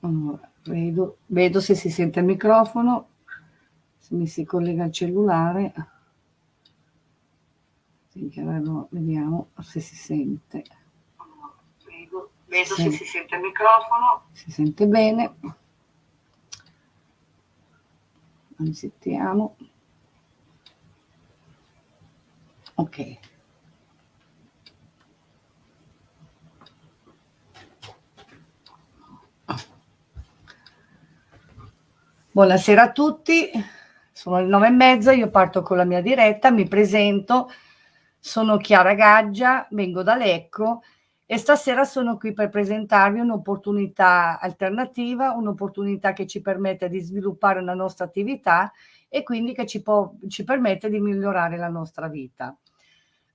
Allora, vedo, vedo se si sente il microfono, se mi si collega il cellulare. Vediamo se si sente. Vedo, vedo se si sente il microfono. Si sente bene. Sentiamo. Ok. Buonasera a tutti, sono le nove e mezza, io parto con la mia diretta, mi presento, sono Chiara Gaggia, vengo da Lecco e stasera sono qui per presentarvi un'opportunità alternativa, un'opportunità che ci permette di sviluppare la nostra attività e quindi che ci, può, ci permette di migliorare la nostra vita.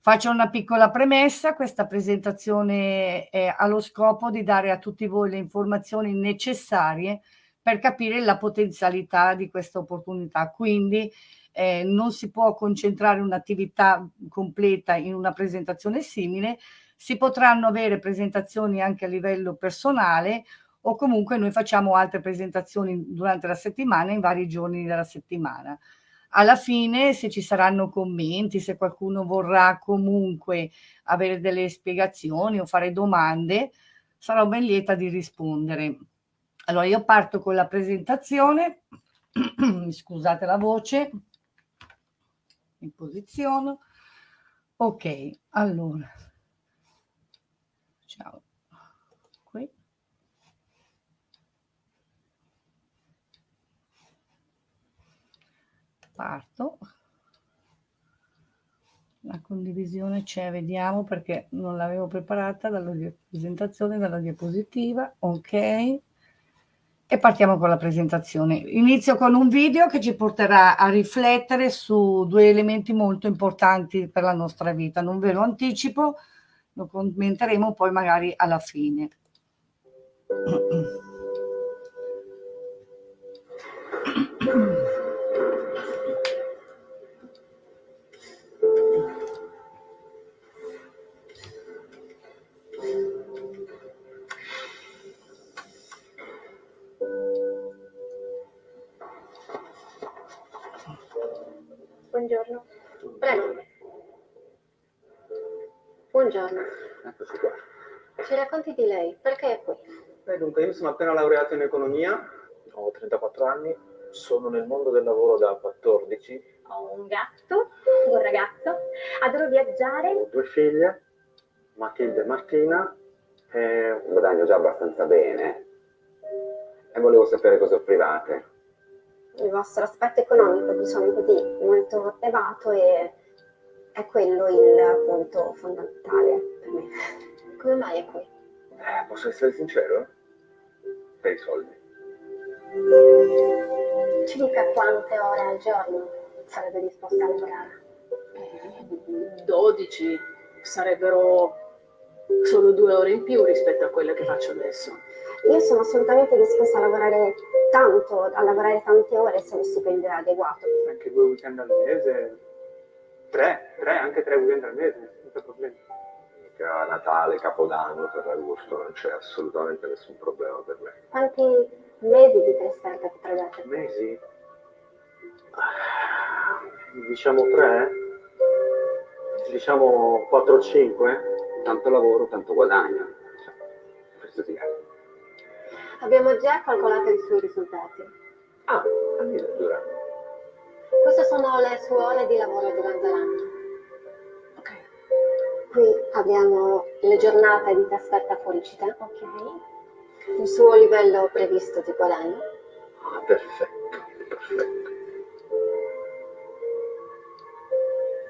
Faccio una piccola premessa, questa presentazione ha lo scopo di dare a tutti voi le informazioni necessarie per capire la potenzialità di questa opportunità. Quindi eh, non si può concentrare un'attività completa in una presentazione simile, si potranno avere presentazioni anche a livello personale o comunque noi facciamo altre presentazioni durante la settimana in vari giorni della settimana. Alla fine, se ci saranno commenti, se qualcuno vorrà comunque avere delle spiegazioni o fare domande, sarò ben lieta di rispondere. Allora, io parto con la presentazione, scusate la voce, in posizione. Ok, allora, ciao. Qui. Parto. La condivisione c'è, vediamo perché non l'avevo preparata dalla presentazione, dalla diapositiva. Ok e partiamo con la presentazione. Inizio con un video che ci porterà a riflettere su due elementi molto importanti per la nostra vita. Non ve lo anticipo, lo commenteremo poi magari alla fine. Io sono appena laureato in economia, ho 34 anni, sono nel mondo del lavoro da 14. Ho un gatto, un ragazzo, adoro viaggiare. Ho due figlie, Matilde e Martina, e guadagno già abbastanza bene. E volevo sapere cosa offrivate il vostro aspetto economico, diciamo così, molto elevato e è quello il punto fondamentale per me. Come mai è qui? Eh, posso essere sincero? Per i soldi. Ci dica quante ore al giorno sarebbe disposta a lavorare? 12 sarebbero solo due ore in più rispetto a quelle che faccio adesso. Io sono assolutamente disposta a lavorare tanto, a lavorare tante ore se lo stipendio è adeguato. Anche due weekend al mese, tre, tre, anche tre weekend al mese, senza problemi. Mica Natale, Capodanno, Ferragosto, non c'è assolutamente nessun problema per me. Quanti mesi di trasferta potrebbe essere? Mesi? Diciamo tre? Diciamo 4-5? Tanto lavoro, tanto guadagno. Questo ti è. Abbiamo già calcolato i suoi risultati. Ah, addirittura. Queste sono le sue ore di lavoro durante l'anno. Qui abbiamo le giornate di trasferta fuori città. Ok. Il suo livello previsto di guadagno. Ah, perfetto, perfetto.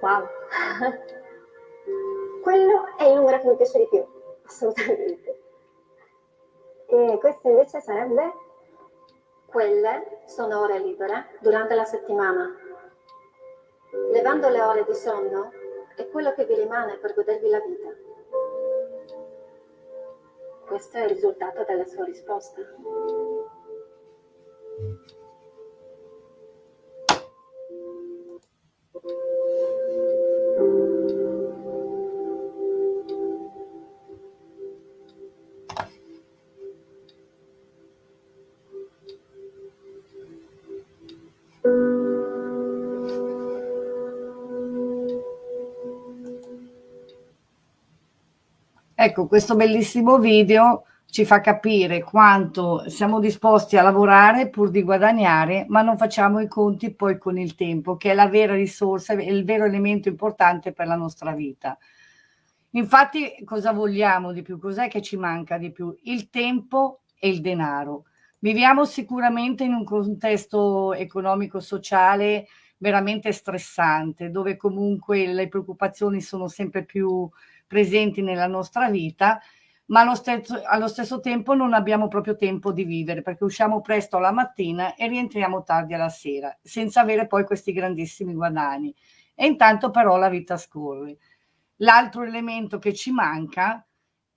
Wow. Quello è il numero che mi piace di più, assolutamente. E questo invece sarebbe, quelle sono ore libere durante la settimana. Levando le ore di sonno è quello che vi rimane per godervi la vita. Questo è il risultato della sua risposta. Ecco, questo bellissimo video ci fa capire quanto siamo disposti a lavorare pur di guadagnare, ma non facciamo i conti poi con il tempo, che è la vera risorsa, è il vero elemento importante per la nostra vita. Infatti, cosa vogliamo di più? Cos'è che ci manca di più? Il tempo e il denaro. Viviamo sicuramente in un contesto economico-sociale veramente stressante, dove comunque le preoccupazioni sono sempre più presenti nella nostra vita ma allo stesso, allo stesso tempo non abbiamo proprio tempo di vivere perché usciamo presto la mattina e rientriamo tardi alla sera, senza avere poi questi grandissimi guadagni. E intanto però la vita scorre. L'altro elemento che ci manca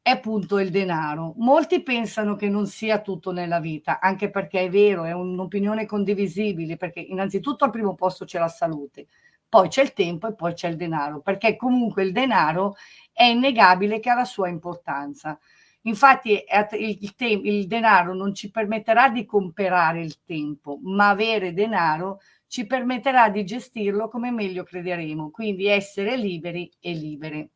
è appunto il denaro. Molti pensano che non sia tutto nella vita, anche perché è vero, è un'opinione condivisibile, perché innanzitutto al primo posto c'è la salute, poi c'è il tempo e poi c'è il denaro, perché comunque il denaro è innegabile che ha la sua importanza. Infatti il, il, denaro non ci permetterà di comprare il tempo, ma avere denaro ci permetterà di gestirlo come meglio crederemo, quindi essere liberi e libere.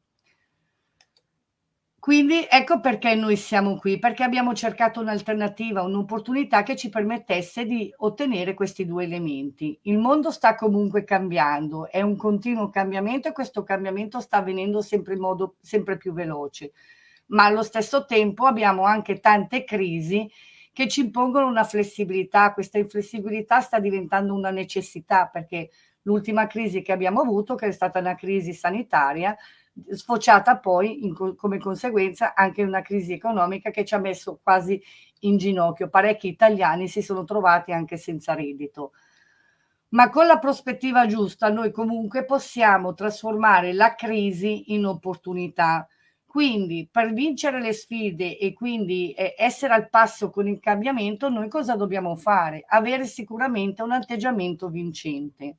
Quindi ecco perché noi siamo qui, perché abbiamo cercato un'alternativa, un'opportunità che ci permettesse di ottenere questi due elementi. Il mondo sta comunque cambiando, è un continuo cambiamento e questo cambiamento sta avvenendo sempre in modo sempre più veloce, ma allo stesso tempo abbiamo anche tante crisi che ci impongono una flessibilità, questa inflessibilità sta diventando una necessità perché l'ultima crisi che abbiamo avuto, che è stata una crisi sanitaria, sfociata poi in, come conseguenza anche una crisi economica che ci ha messo quasi in ginocchio. Parecchi italiani si sono trovati anche senza reddito. Ma con la prospettiva giusta noi comunque possiamo trasformare la crisi in opportunità. Quindi per vincere le sfide e quindi eh, essere al passo con il cambiamento, noi cosa dobbiamo fare? Avere sicuramente un atteggiamento vincente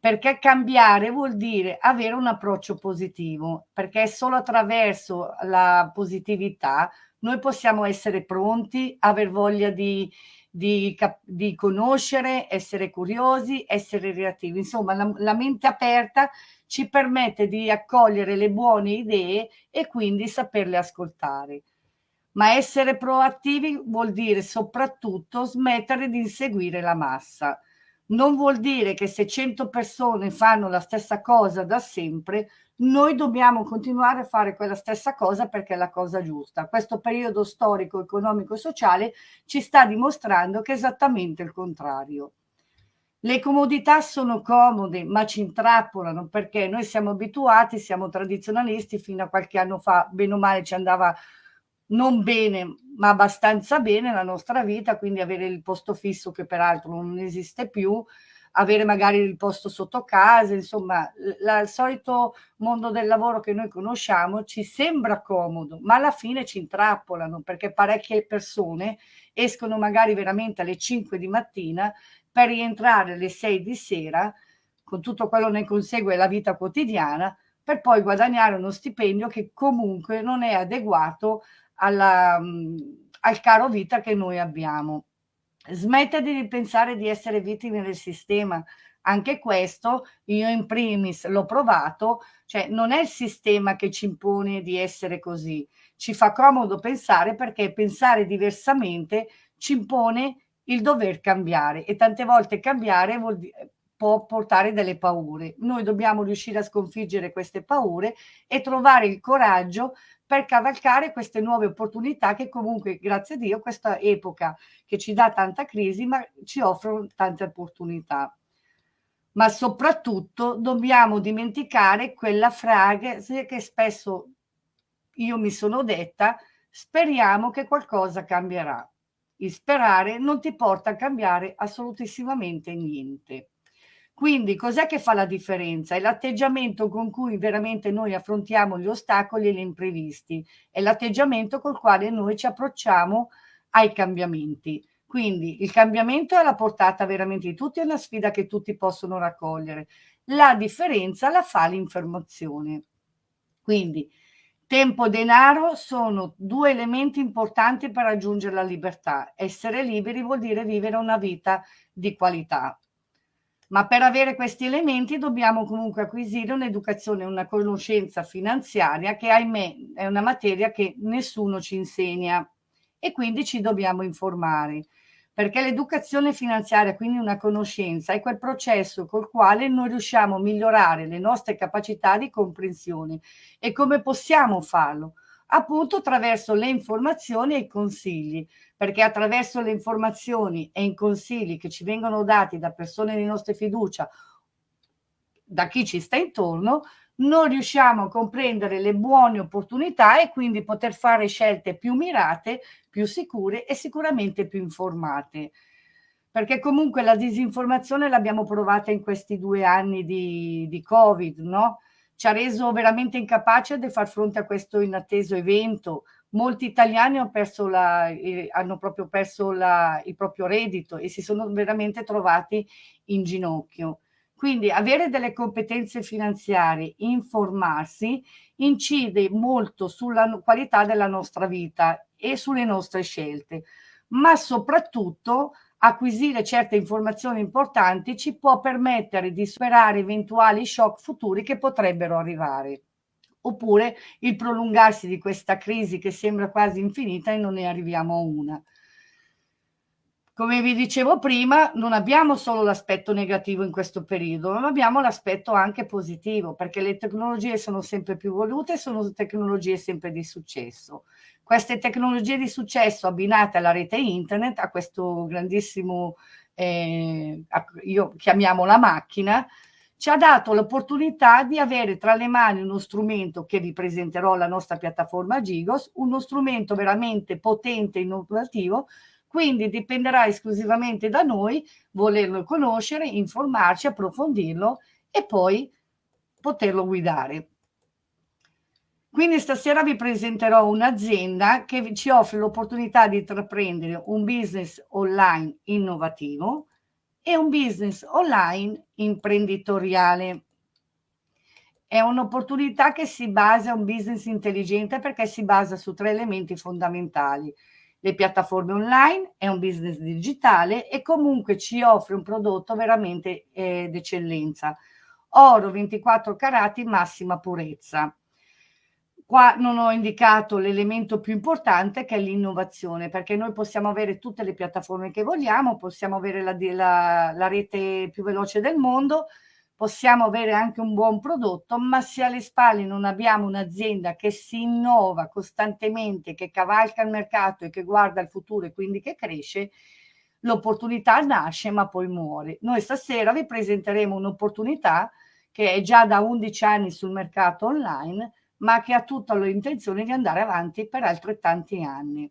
perché cambiare vuol dire avere un approccio positivo, perché solo attraverso la positività noi possiamo essere pronti, aver voglia di, di, di conoscere, essere curiosi, essere reattivi. Insomma, la, la mente aperta ci permette di accogliere le buone idee e quindi saperle ascoltare. Ma essere proattivi vuol dire soprattutto smettere di inseguire la massa non vuol dire che se 100 persone fanno la stessa cosa da sempre, noi dobbiamo continuare a fare quella stessa cosa perché è la cosa giusta. Questo periodo storico, economico e sociale ci sta dimostrando che è esattamente il contrario. Le comodità sono comode, ma ci intrappolano perché noi siamo abituati, siamo tradizionalisti, fino a qualche anno fa, bene o male, ci andava non bene, ma abbastanza bene la nostra vita, quindi avere il posto fisso che peraltro non esiste più, avere magari il posto sotto casa, insomma, la, il solito mondo del lavoro che noi conosciamo ci sembra comodo, ma alla fine ci intrappolano perché parecchie persone escono magari veramente alle 5 di mattina per rientrare alle 6 di sera, con tutto quello ne consegue la vita quotidiana, per poi guadagnare uno stipendio che comunque non è adeguato alla, al caro vita che noi abbiamo. Smette di pensare di essere vittime del sistema. Anche questo io in primis l'ho provato, cioè non è il sistema che ci impone di essere così. Ci fa comodo pensare perché pensare diversamente ci impone il dover cambiare e tante volte cambiare vuol dire può portare delle paure. Noi dobbiamo riuscire a sconfiggere queste paure e trovare il coraggio per cavalcare queste nuove opportunità che comunque, grazie a Dio, questa epoca che ci dà tanta crisi, ma ci offrono tante opportunità. Ma soprattutto dobbiamo dimenticare quella frase che spesso io mi sono detta, speriamo che qualcosa cambierà. Il sperare non ti porta a cambiare assolutissimamente niente. Quindi cos'è che fa la differenza? È l'atteggiamento con cui veramente noi affrontiamo gli ostacoli e gli imprevisti, è l'atteggiamento col quale noi ci approcciamo ai cambiamenti. Quindi il cambiamento è alla portata veramente di tutti, è una sfida che tutti possono raccogliere. La differenza la fa l'informazione. Quindi tempo e denaro sono due elementi importanti per raggiungere la libertà. Essere liberi vuol dire vivere una vita di qualità. Ma per avere questi elementi dobbiamo comunque acquisire un'educazione, una conoscenza finanziaria che ahimè è una materia che nessuno ci insegna e quindi ci dobbiamo informare perché l'educazione finanziaria, quindi una conoscenza, è quel processo col quale noi riusciamo a migliorare le nostre capacità di comprensione. E come possiamo farlo? Appunto attraverso le informazioni e i consigli, perché attraverso le informazioni e i consigli che ci vengono dati da persone di nostra fiducia, da chi ci sta intorno, non riusciamo a comprendere le buone opportunità e quindi poter fare scelte più mirate, più sicure e sicuramente più informate. Perché comunque la disinformazione l'abbiamo provata in questi due anni di, di Covid, no? Ci ha reso veramente incapace di far fronte a questo inatteso evento. Molti italiani hanno, perso la, hanno proprio perso la, il proprio reddito e si sono veramente trovati in ginocchio. Quindi avere delle competenze finanziarie, informarsi, incide molto sulla qualità della nostra vita e sulle nostre scelte, ma soprattutto acquisire certe informazioni importanti ci può permettere di superare eventuali shock futuri che potrebbero arrivare oppure il prolungarsi di questa crisi che sembra quasi infinita e non ne arriviamo a una. Come vi dicevo prima, non abbiamo solo l'aspetto negativo in questo periodo, ma abbiamo l'aspetto anche positivo, perché le tecnologie sono sempre più volute, sono tecnologie sempre di successo. Queste tecnologie di successo abbinate alla rete internet, a questo grandissimo, eh, io chiamiamo la macchina, ci ha dato l'opportunità di avere tra le mani uno strumento che vi presenterò la nostra piattaforma Gigos, uno strumento veramente potente e innovativo quindi dipenderà esclusivamente da noi volerlo conoscere, informarci, approfondirlo e poi poterlo guidare. Quindi stasera vi presenterò un'azienda che ci offre l'opportunità di intraprendere un business online innovativo e un business online imprenditoriale. È un'opportunità che si basa, un business intelligente perché si basa su tre elementi fondamentali le piattaforme online, è un business digitale e comunque ci offre un prodotto veramente eh, d'eccellenza. Oro 24 carati, massima purezza. Qua non ho indicato l'elemento più importante che è l'innovazione, perché noi possiamo avere tutte le piattaforme che vogliamo, possiamo avere la, la, la rete più veloce del mondo, possiamo avere anche un buon prodotto, ma se alle spalle non abbiamo un'azienda che si innova costantemente, che cavalca il mercato e che guarda il futuro e quindi che cresce, l'opportunità nasce ma poi muore. Noi stasera vi presenteremo un'opportunità che è già da 11 anni sul mercato online, ma che ha tutta l'intenzione di andare avanti per altrettanti anni.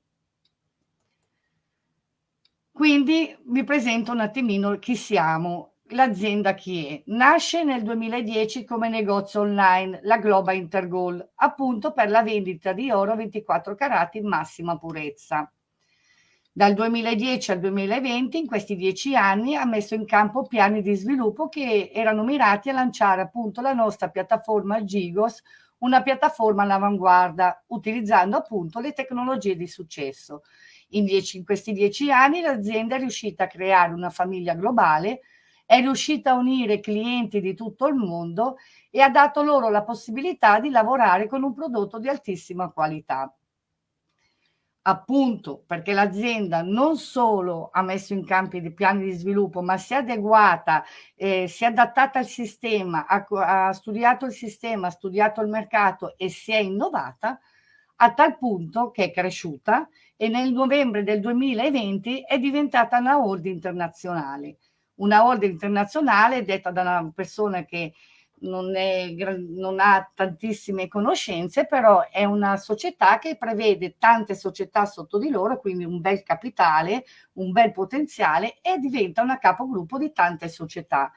Quindi vi presento un attimino chi siamo l'azienda chi è? Nasce nel 2010 come negozio online, la Globa Intergold, appunto per la vendita di oro 24 carati in massima purezza. Dal 2010 al 2020, in questi dieci anni, ha messo in campo piani di sviluppo che erano mirati a lanciare appunto la nostra piattaforma Gigos, una piattaforma all'avanguardia, utilizzando appunto le tecnologie di successo. In, dieci, in questi dieci anni l'azienda è riuscita a creare una famiglia globale è riuscita a unire clienti di tutto il mondo e ha dato loro la possibilità di lavorare con un prodotto di altissima qualità. Appunto perché l'azienda non solo ha messo in campo dei piani di sviluppo, ma si è adeguata, eh, si è adattata al sistema, ha, ha studiato il sistema, ha studiato il mercato e si è innovata, a tal punto che è cresciuta e nel novembre del 2020 è diventata una holding internazionale. Una holding internazionale detta da una persona che non, è, non, ha tantissime conoscenze, però è una società che prevede tante società sotto di loro, quindi un bel capitale, un bel potenziale e diventa una capogruppo di tante società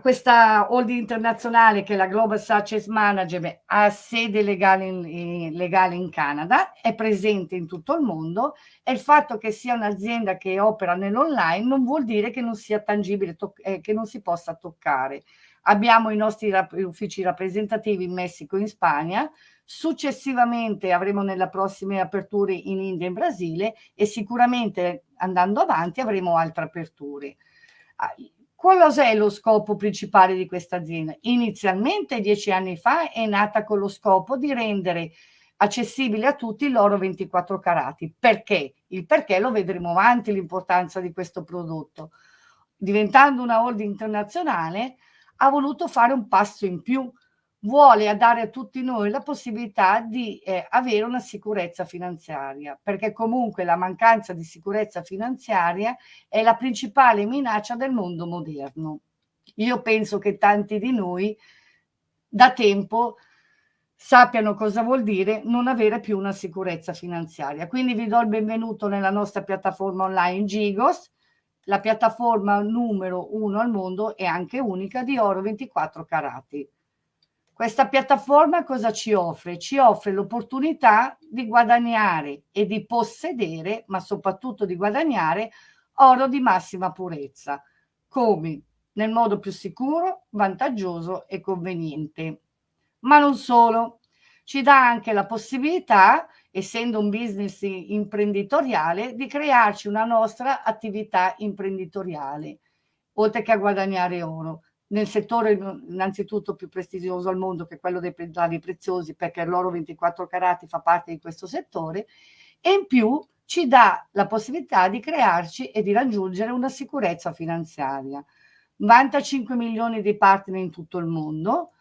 questa holding internazionale che è la Global Success Management ha sede legale in, legale in, Canada, è presente in tutto il mondo e il fatto che sia un'azienda che opera nell'online non vuol dire che non sia tangibile, eh, che non si possa toccare. Abbiamo i nostri rap uffici rappresentativi in Messico e in Spagna, successivamente avremo nelle prossime aperture in India e in Brasile e sicuramente andando avanti avremo altre aperture Ah, Cos'è lo scopo principale di questa azienda? Inizialmente, dieci anni fa, è nata con lo scopo di rendere accessibile a tutti l'oro 24 carati. Perché? Il perché lo vedremo avanti l'importanza di questo prodotto. Diventando una holding internazionale, ha voluto fare un passo in più, vuole dare a tutti noi la possibilità di eh, avere una sicurezza finanziaria, perché comunque la mancanza di sicurezza finanziaria è la principale minaccia del mondo moderno. Io penso che tanti di noi da tempo sappiano cosa vuol dire non avere più una sicurezza finanziaria. Quindi vi do il benvenuto nella nostra piattaforma online Gigos, la piattaforma numero uno al mondo e anche unica di oro 24 carati. Questa piattaforma cosa ci offre? Ci offre l'opportunità di guadagnare e di possedere, ma soprattutto di guadagnare, oro di massima purezza. Come? Nel modo più sicuro, vantaggioso e conveniente. Ma non solo, ci dà anche la possibilità, essendo un business imprenditoriale, di crearci una nostra attività imprenditoriale, oltre che a guadagnare oro nel settore innanzitutto più prestigioso al mondo che è quello dei metalli preziosi perché l'oro 24 carati fa parte di questo settore e in più ci dà la possibilità di crearci e di raggiungere una sicurezza finanziaria. Vanta 5 milioni di partner in tutto il mondo,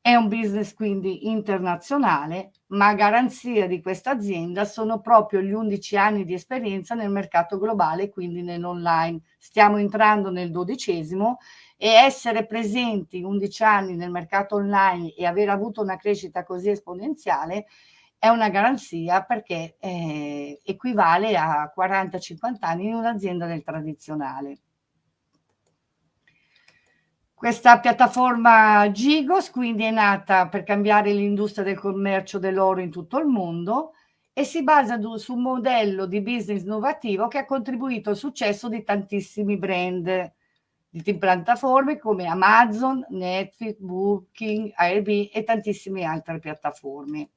è un business quindi internazionale, ma a garanzia di questa azienda sono proprio gli 11 anni di esperienza nel mercato globale, quindi nell'online. Stiamo entrando nel dodicesimo e essere presenti 11 anni nel mercato online e aver avuto una crescita così esponenziale è una garanzia perché eh, equivale a 40-50 anni in un'azienda del tradizionale. Questa piattaforma Gigos quindi è nata per cambiare l'industria del commercio dell'oro in tutto il mondo e si basa su un modello di business innovativo che ha contribuito al successo di tantissimi brand di piattaforme come Amazon, Netflix, Booking, Airbnb e tantissime altre piattaforme.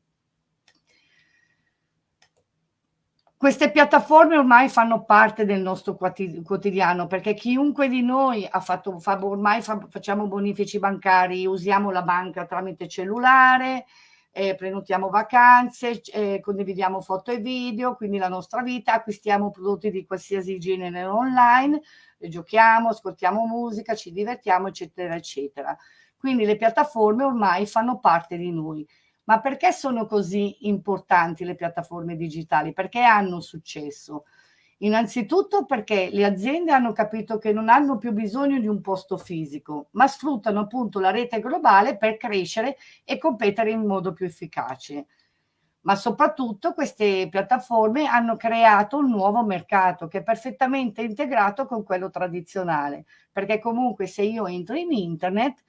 Queste piattaforme ormai fanno parte del nostro quotidiano perché chiunque di noi ha fatto, fa, ormai fa, facciamo bonifici bancari, usiamo la banca tramite cellulare, eh, prenotiamo vacanze, eh, condividiamo foto e video, quindi la nostra vita, acquistiamo prodotti di qualsiasi genere online, giochiamo, ascoltiamo musica, ci divertiamo, eccetera, eccetera. Quindi le piattaforme ormai fanno parte di noi. Ma perché sono così importanti le piattaforme digitali? Perché hanno successo? Innanzitutto perché le aziende hanno capito che non hanno più bisogno di un posto fisico, ma sfruttano appunto la rete globale per crescere e competere in modo più efficace ma soprattutto queste piattaforme hanno creato un nuovo mercato che è perfettamente integrato con quello tradizionale, perché comunque se io entro in internet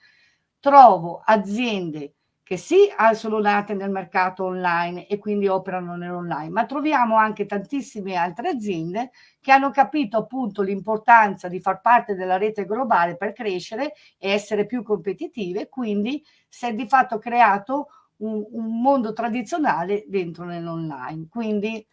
trovo aziende che sì sono nate nel mercato online e quindi operano nell'online, ma troviamo anche tantissime altre aziende che hanno capito appunto l'importanza di far parte della rete globale per crescere e essere più competitive, quindi si è di fatto creato un, un mondo tradizionale dentro nell'online, quindi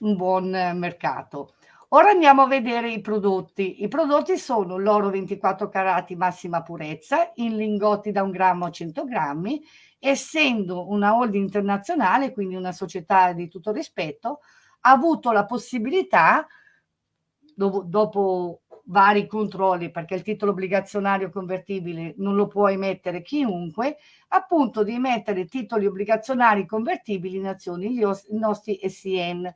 un buon mercato. Ora andiamo a vedere i prodotti. I prodotti sono l'oro 24 carati massima purezza in lingotti da un grammo a 100 grammi. Essendo una holding internazionale, quindi una società di tutto rispetto, ha avuto la possibilità, dopo, dopo vari controlli perché il titolo obbligazionario convertibile non lo può emettere chiunque, appunto di emettere titoli obbligazionari convertibili in azioni, gli nostri SIN.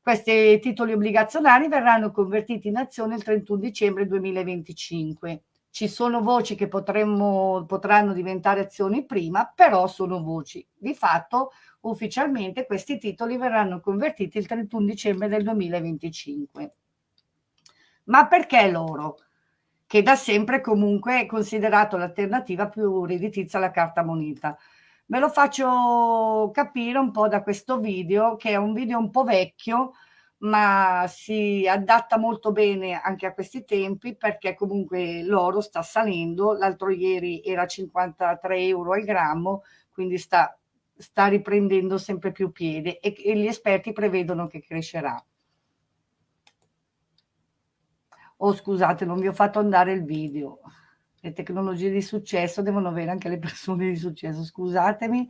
Questi titoli obbligazionari verranno convertiti in azioni il 31 dicembre 2025. Ci sono voci che potremmo, potranno diventare azioni prima, però sono voci. Di fatto, ufficialmente, questi titoli verranno convertiti il 31 dicembre del 2025. Ma perché l'oro? Che da sempre comunque è considerato l'alternativa più redditizia alla carta moneta. Ve lo faccio capire un po' da questo video, che è un video un po' vecchio, ma si adatta molto bene anche a questi tempi perché comunque l'oro sta salendo, l'altro ieri era 53 euro al grammo, quindi sta, sta riprendendo sempre più piede e, e gli esperti prevedono che crescerà. Oh scusate, non vi ho fatto andare il video. Le tecnologie di successo devono avere anche le persone di successo, scusatemi,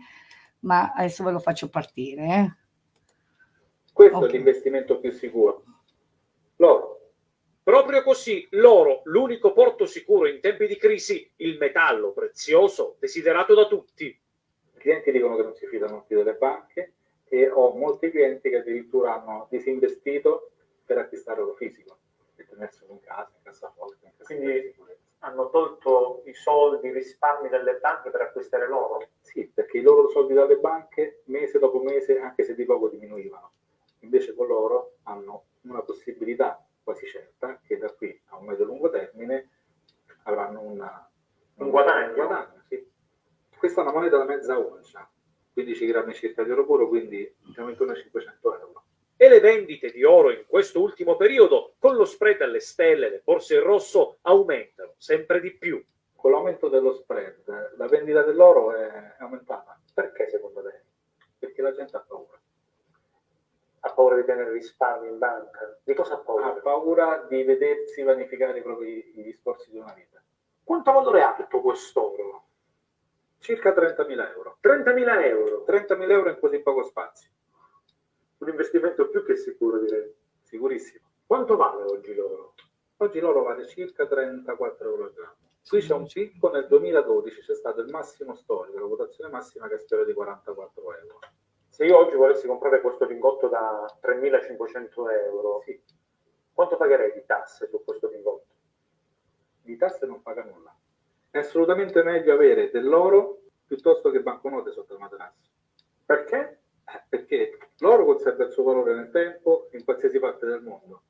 ma adesso ve lo faccio partire. Eh. Questo okay. è l'investimento più sicuro. L'oro. Proprio così, l'oro, l'unico porto sicuro in tempi di crisi, il metallo prezioso desiderato da tutti. I clienti dicono che non si fidano più delle banche e ho molti clienti che addirittura hanno disinvestito per acquistare oro fisico e tenerselo in casa, in cassaforte. In Quindi hanno tolto i soldi, i risparmi delle banche per acquistare l'oro? Sì, perché i loro soldi dalle banche mese dopo mese, anche se di poco, diminuivano. Invece con l'oro hanno una possibilità quasi certa che da qui a un medio-lungo termine avranno una, un guadagno. Un guadagno sì. Questa è una moneta da mezza oncia, 15 grammi circa di oro puro, quindi siamo intorno a 500 euro. E le vendite di oro in questo ultimo periodo, con lo spread alle stelle, le borse in rosso, aumentano sempre di più. Con l'aumento dello spread, la vendita dell'oro è aumentata. Perché secondo te? Perché la gente ha paura ha paura di tenere risparmi in banca? Di cosa ha paura? Ha paura di vedersi vanificare i propri i discorsi di una vita. Quanto valore ha tutto quest'oro? Circa 30.000 euro. 30.000 euro? 30.000 euro in così poco spazio. Un investimento più che sicuro, direi. Sicurissimo. Quanto vale oggi l'oro? Oggi l'oro vale circa 34 euro al grammo. Qui c'è un picco nel 2012, c'è stato il massimo storico, la votazione massima che spero di 44 euro. Se io oggi volessi comprare questo lingotto da 3.500 euro, sì. quanto pagherei di tasse su questo lingotto? Di tasse non paga nulla. È assolutamente meglio avere dell'oro piuttosto che banconote sotto il materasso. Perché? Perché l'oro conserva il suo valore nel tempo in qualsiasi parte del mondo.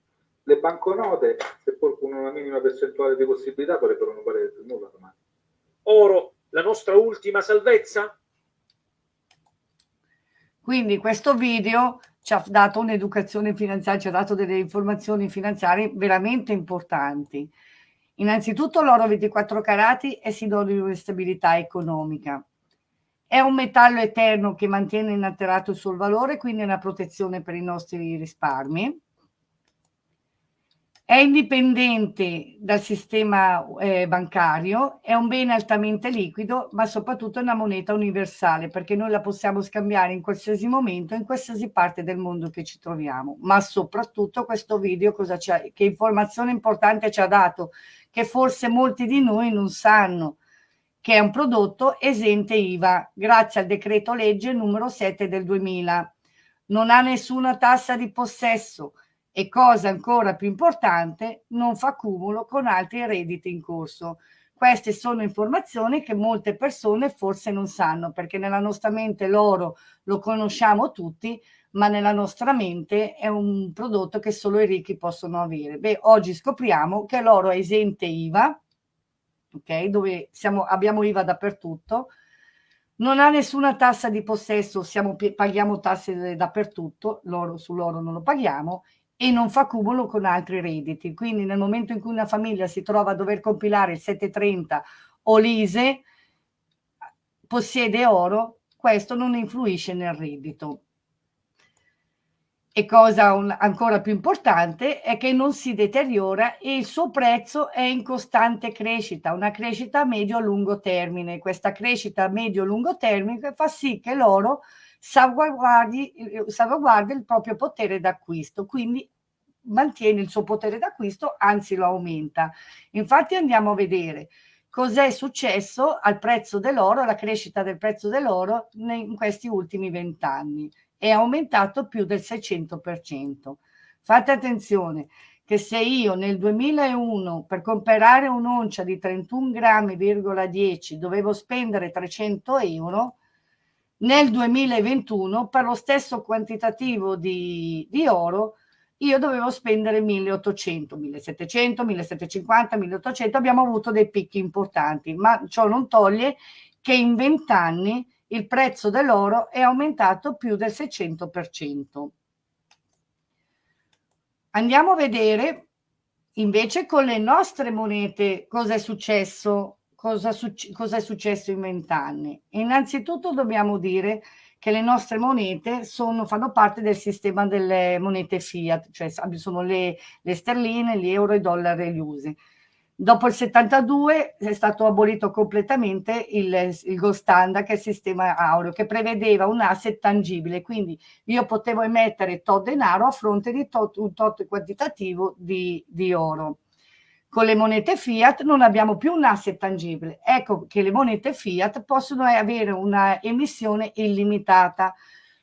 Le banconote, seppur con una minima percentuale di possibilità, potrebbero non valere più nulla domani. Oro, la nostra ultima salvezza? Quindi questo video ci ha dato un'educazione finanziaria, ci ha dato delle informazioni finanziarie veramente importanti. Innanzitutto l'oro 24 carati è sinonimo di stabilità economica. È un metallo eterno che mantiene inalterato il suo valore, quindi è una protezione per i nostri risparmi è indipendente dal sistema eh, bancario, è un bene altamente liquido, ma soprattutto è una moneta universale perché noi la possiamo scambiare in qualsiasi momento, in qualsiasi parte del mondo che ci troviamo. Ma soprattutto questo video cosa che informazione importante ci ha dato, che forse molti di noi non sanno, che è un prodotto esente IVA, grazie al decreto legge numero 7 del 2000. Non ha nessuna tassa di possesso, e cosa ancora più importante, non fa cumulo con altri redditi in corso. Queste sono informazioni che molte persone forse non sanno, perché nella nostra mente l'oro lo conosciamo tutti, ma nella nostra mente è un prodotto che solo i ricchi possono avere. Beh, oggi scopriamo che l'oro è esente IVA, ok? Dove siamo, abbiamo IVA dappertutto, non ha nessuna tassa di possesso, siamo, paghiamo tasse dappertutto, l'oro sull'oro non lo paghiamo, e non fa cumulo con altri redditi. Quindi nel momento in cui una famiglia si trova a dover compilare il 730 o l'ISE, possiede oro, questo non influisce nel reddito. E cosa un, ancora più importante è che non si deteriora e il suo prezzo è in costante crescita, una crescita a medio-lungo termine. Questa crescita a medio-lungo termine fa sì che l'oro salvaguardi, salvaguardi il proprio potere d'acquisto, quindi mantiene il suo potere d'acquisto, anzi lo aumenta. Infatti andiamo a vedere cos'è successo al prezzo dell'oro, alla crescita del prezzo dell'oro in questi ultimi vent'anni. È aumentato più del 600%. Fate attenzione che se io nel 2001 per comprare un'oncia di 31 grammi,10 dovevo spendere 300 euro, nel 2021 per lo stesso quantitativo di, di oro io dovevo spendere 1800, 1700, 1750, 1800, abbiamo avuto dei picchi importanti, ma ciò non toglie che in 20 anni il prezzo dell'oro è aumentato più del 600%. Andiamo a vedere invece con le nostre monete cosa è successo cosa, succe cosa è successo in vent'anni. Innanzitutto dobbiamo dire che le nostre monete sono, fanno parte del sistema delle monete fiat, cioè sono le, le sterline, gli euro, i dollari e gli usi. Dopo il 72 è stato abolito completamente il, il gold standard, che è il sistema aureo, che prevedeva un asset tangibile, quindi io potevo emettere tot denaro a fronte di tot, un tot quantitativo di, di oro. Con le monete fiat non abbiamo più un asset tangibile. Ecco che le monete fiat possono avere una emissione illimitata.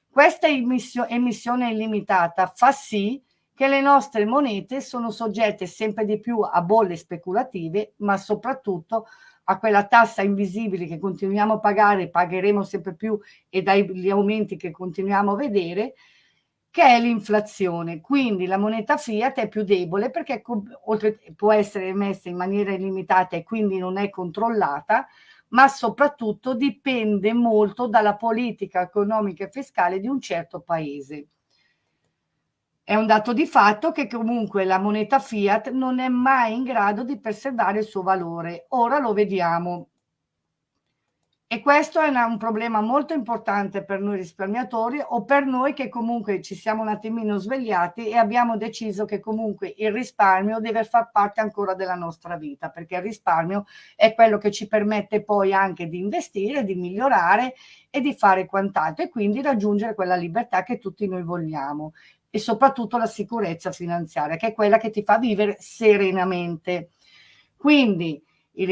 Questa emissione illimitata fa sì che le nostre monete sono soggette sempre di più a bolle speculative, ma soprattutto a quella tassa invisibile che continuiamo a pagare, pagheremo sempre più e dagli aumenti che continuiamo a vedere, che è l'inflazione. Quindi la moneta fiat è più debole perché oltre, può essere emessa in maniera illimitata e quindi non è controllata, ma soprattutto dipende molto dalla politica economica e fiscale di un certo paese. È un dato di fatto che comunque la moneta fiat non è mai in grado di preservare il suo valore. Ora lo vediamo. E questo è una, un problema molto importante per noi risparmiatori o per noi che comunque ci siamo un attimino svegliati e abbiamo deciso che comunque il risparmio deve far parte ancora della nostra vita, perché il risparmio è quello che ci permette poi anche di investire, di migliorare e di fare quant'altro e quindi raggiungere quella libertà che tutti noi vogliamo e soprattutto la sicurezza finanziaria, che è quella che ti fa vivere serenamente. Quindi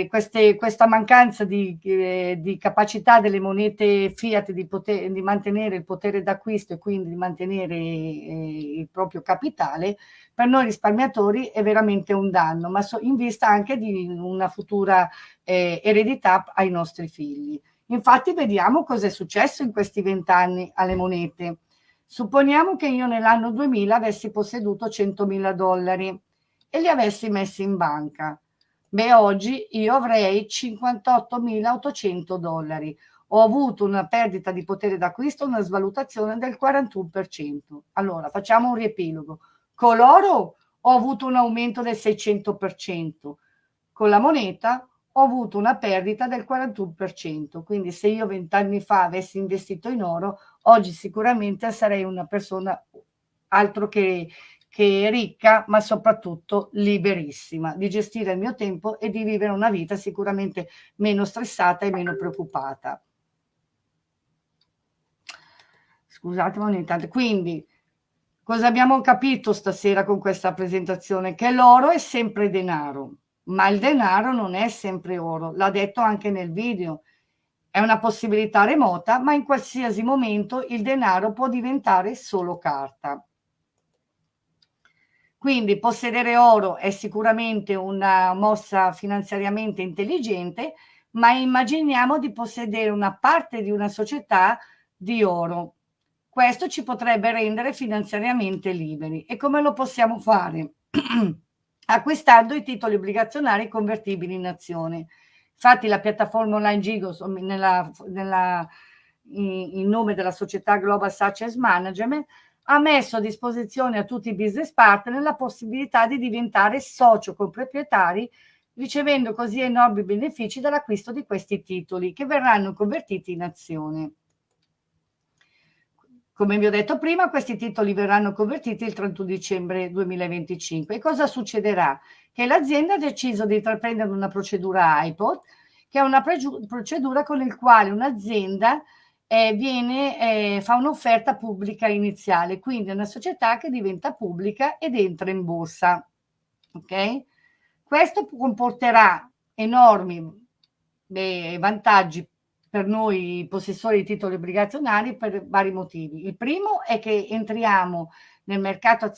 queste, questa mancanza di, eh, di, capacità delle monete fiat di, poter, di mantenere il potere d'acquisto e quindi di mantenere eh, il proprio capitale, per noi risparmiatori è veramente un danno, ma in vista anche di una futura eh, eredità ai nostri figli. Infatti vediamo cosa è successo in questi vent'anni alle monete. Supponiamo che io nell'anno 2000 avessi posseduto 100.000 dollari e li avessi messi in banca Beh, oggi io avrei 58.800 dollari. Ho avuto una perdita di potere d'acquisto, una svalutazione del 41%. Allora, facciamo un riepilogo. Con l'oro ho avuto un aumento del 600%. Con la moneta ho avuto una perdita del 41%. Quindi se io vent'anni fa avessi investito in oro, oggi sicuramente sarei una persona altro che, che ricca ma soprattutto liberissima di gestire il mio tempo e di vivere una vita sicuramente meno stressata e meno preoccupata. Scusatemi ogni tanto. Quindi, cosa abbiamo capito stasera con questa presentazione? Che l'oro è sempre denaro, ma il denaro non è sempre oro. L'ha detto anche nel video. È una possibilità remota, ma in qualsiasi momento il denaro può diventare solo carta. Quindi possedere oro è sicuramente una mossa finanziariamente intelligente, ma immaginiamo di possedere una parte di una società di oro. Questo ci potrebbe rendere finanziariamente liberi. E come lo possiamo fare? Acquistando i titoli obbligazionari convertibili in azione. Infatti la piattaforma online Gigo, nella, nella, in, in nome della società Global Success Management, ha messo a disposizione a tutti i business partner la possibilità di diventare socio coproprietari ricevendo così enormi benefici dall'acquisto di questi titoli che verranno convertiti in azione. Come vi ho detto prima, questi titoli verranno convertiti il 31 dicembre 2025. E cosa succederà? Che l'azienda ha deciso di intraprendere una procedura iPod, che è una procedura con la quale un'azienda eh, eh, fa un'offerta pubblica iniziale, quindi è una società che diventa pubblica ed entra in borsa. Ok? Questo comporterà enormi beh, vantaggi per noi possessori di titoli obbligazionari per vari motivi. Il primo è che entriamo nel mercato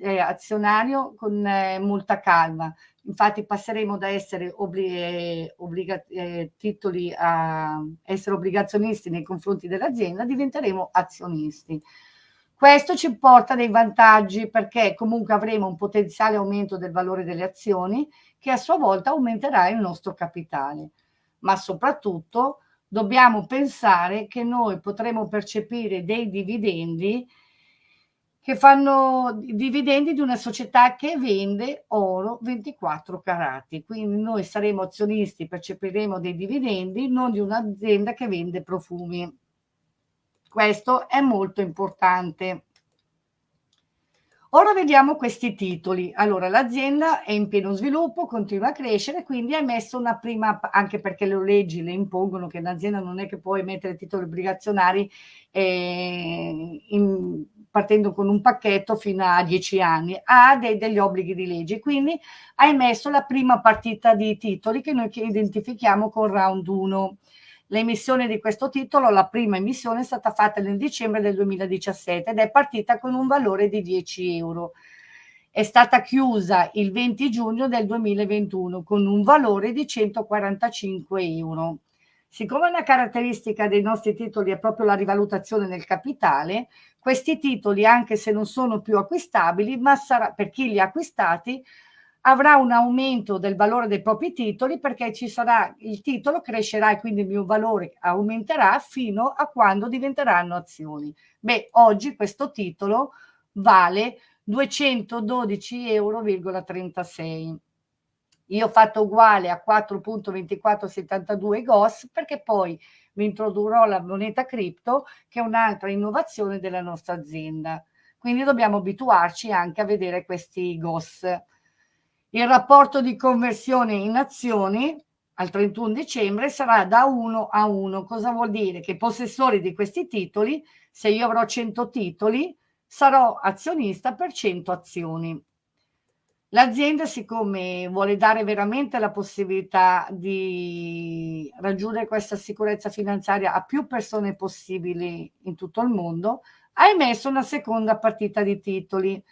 eh, azionario con eh, molta calma, Infatti passeremo da essere obbli obbliga eh, titoli a essere obbligazionisti nei confronti dell'azienda, diventeremo azionisti. Questo ci porta dei vantaggi perché comunque avremo un potenziale aumento del valore delle azioni che a sua volta aumenterà il nostro capitale. Ma soprattutto dobbiamo pensare che noi potremo percepire dei dividendi che fanno dividendi di una società che vende oro 24 carati. Quindi noi saremo azionisti, percepiremo dei dividendi, non di un'azienda che vende profumi. Questo è molto importante. Ora vediamo questi titoli. Allora, l'azienda è in pieno sviluppo, continua a crescere, quindi ha emesso una prima, anche perché le leggi le impongono che l'azienda non è che può emettere titoli obbligazionari eh, in, partendo con un pacchetto fino a 10 anni, ha dei, degli obblighi di legge, quindi ha emesso la prima partita di titoli che noi identifichiamo con round 1. L'emissione di questo titolo, la prima emissione, è stata fatta nel dicembre del 2017 ed è partita con un valore di 10 euro. È stata chiusa il 20 giugno del 2021 con un valore di 145 euro. Siccome una caratteristica dei nostri titoli è proprio la rivalutazione del capitale, questi titoli, anche se non sono più acquistabili, ma sarà, per chi li ha acquistati, avrà un aumento del valore dei propri titoli perché ci sarà il titolo crescerà e quindi il mio valore aumenterà fino a quando diventeranno azioni. Beh, oggi questo titolo vale 212,36 euro. Io ho fatto uguale a 4.2472 GOS perché poi vi introdurrò la moneta cripto che è un'altra innovazione della nostra azienda. Quindi dobbiamo abituarci anche a vedere questi GOS. Il rapporto di conversione in azioni al 31 dicembre sarà da 1 a 1. Cosa vuol dire? Che i possessori di questi titoli, se io avrò 100 titoli, sarò azionista per 100 azioni. L'azienda, siccome vuole dare veramente la possibilità di raggiungere questa sicurezza finanziaria a più persone possibili in tutto il mondo, ha emesso una seconda partita di titoli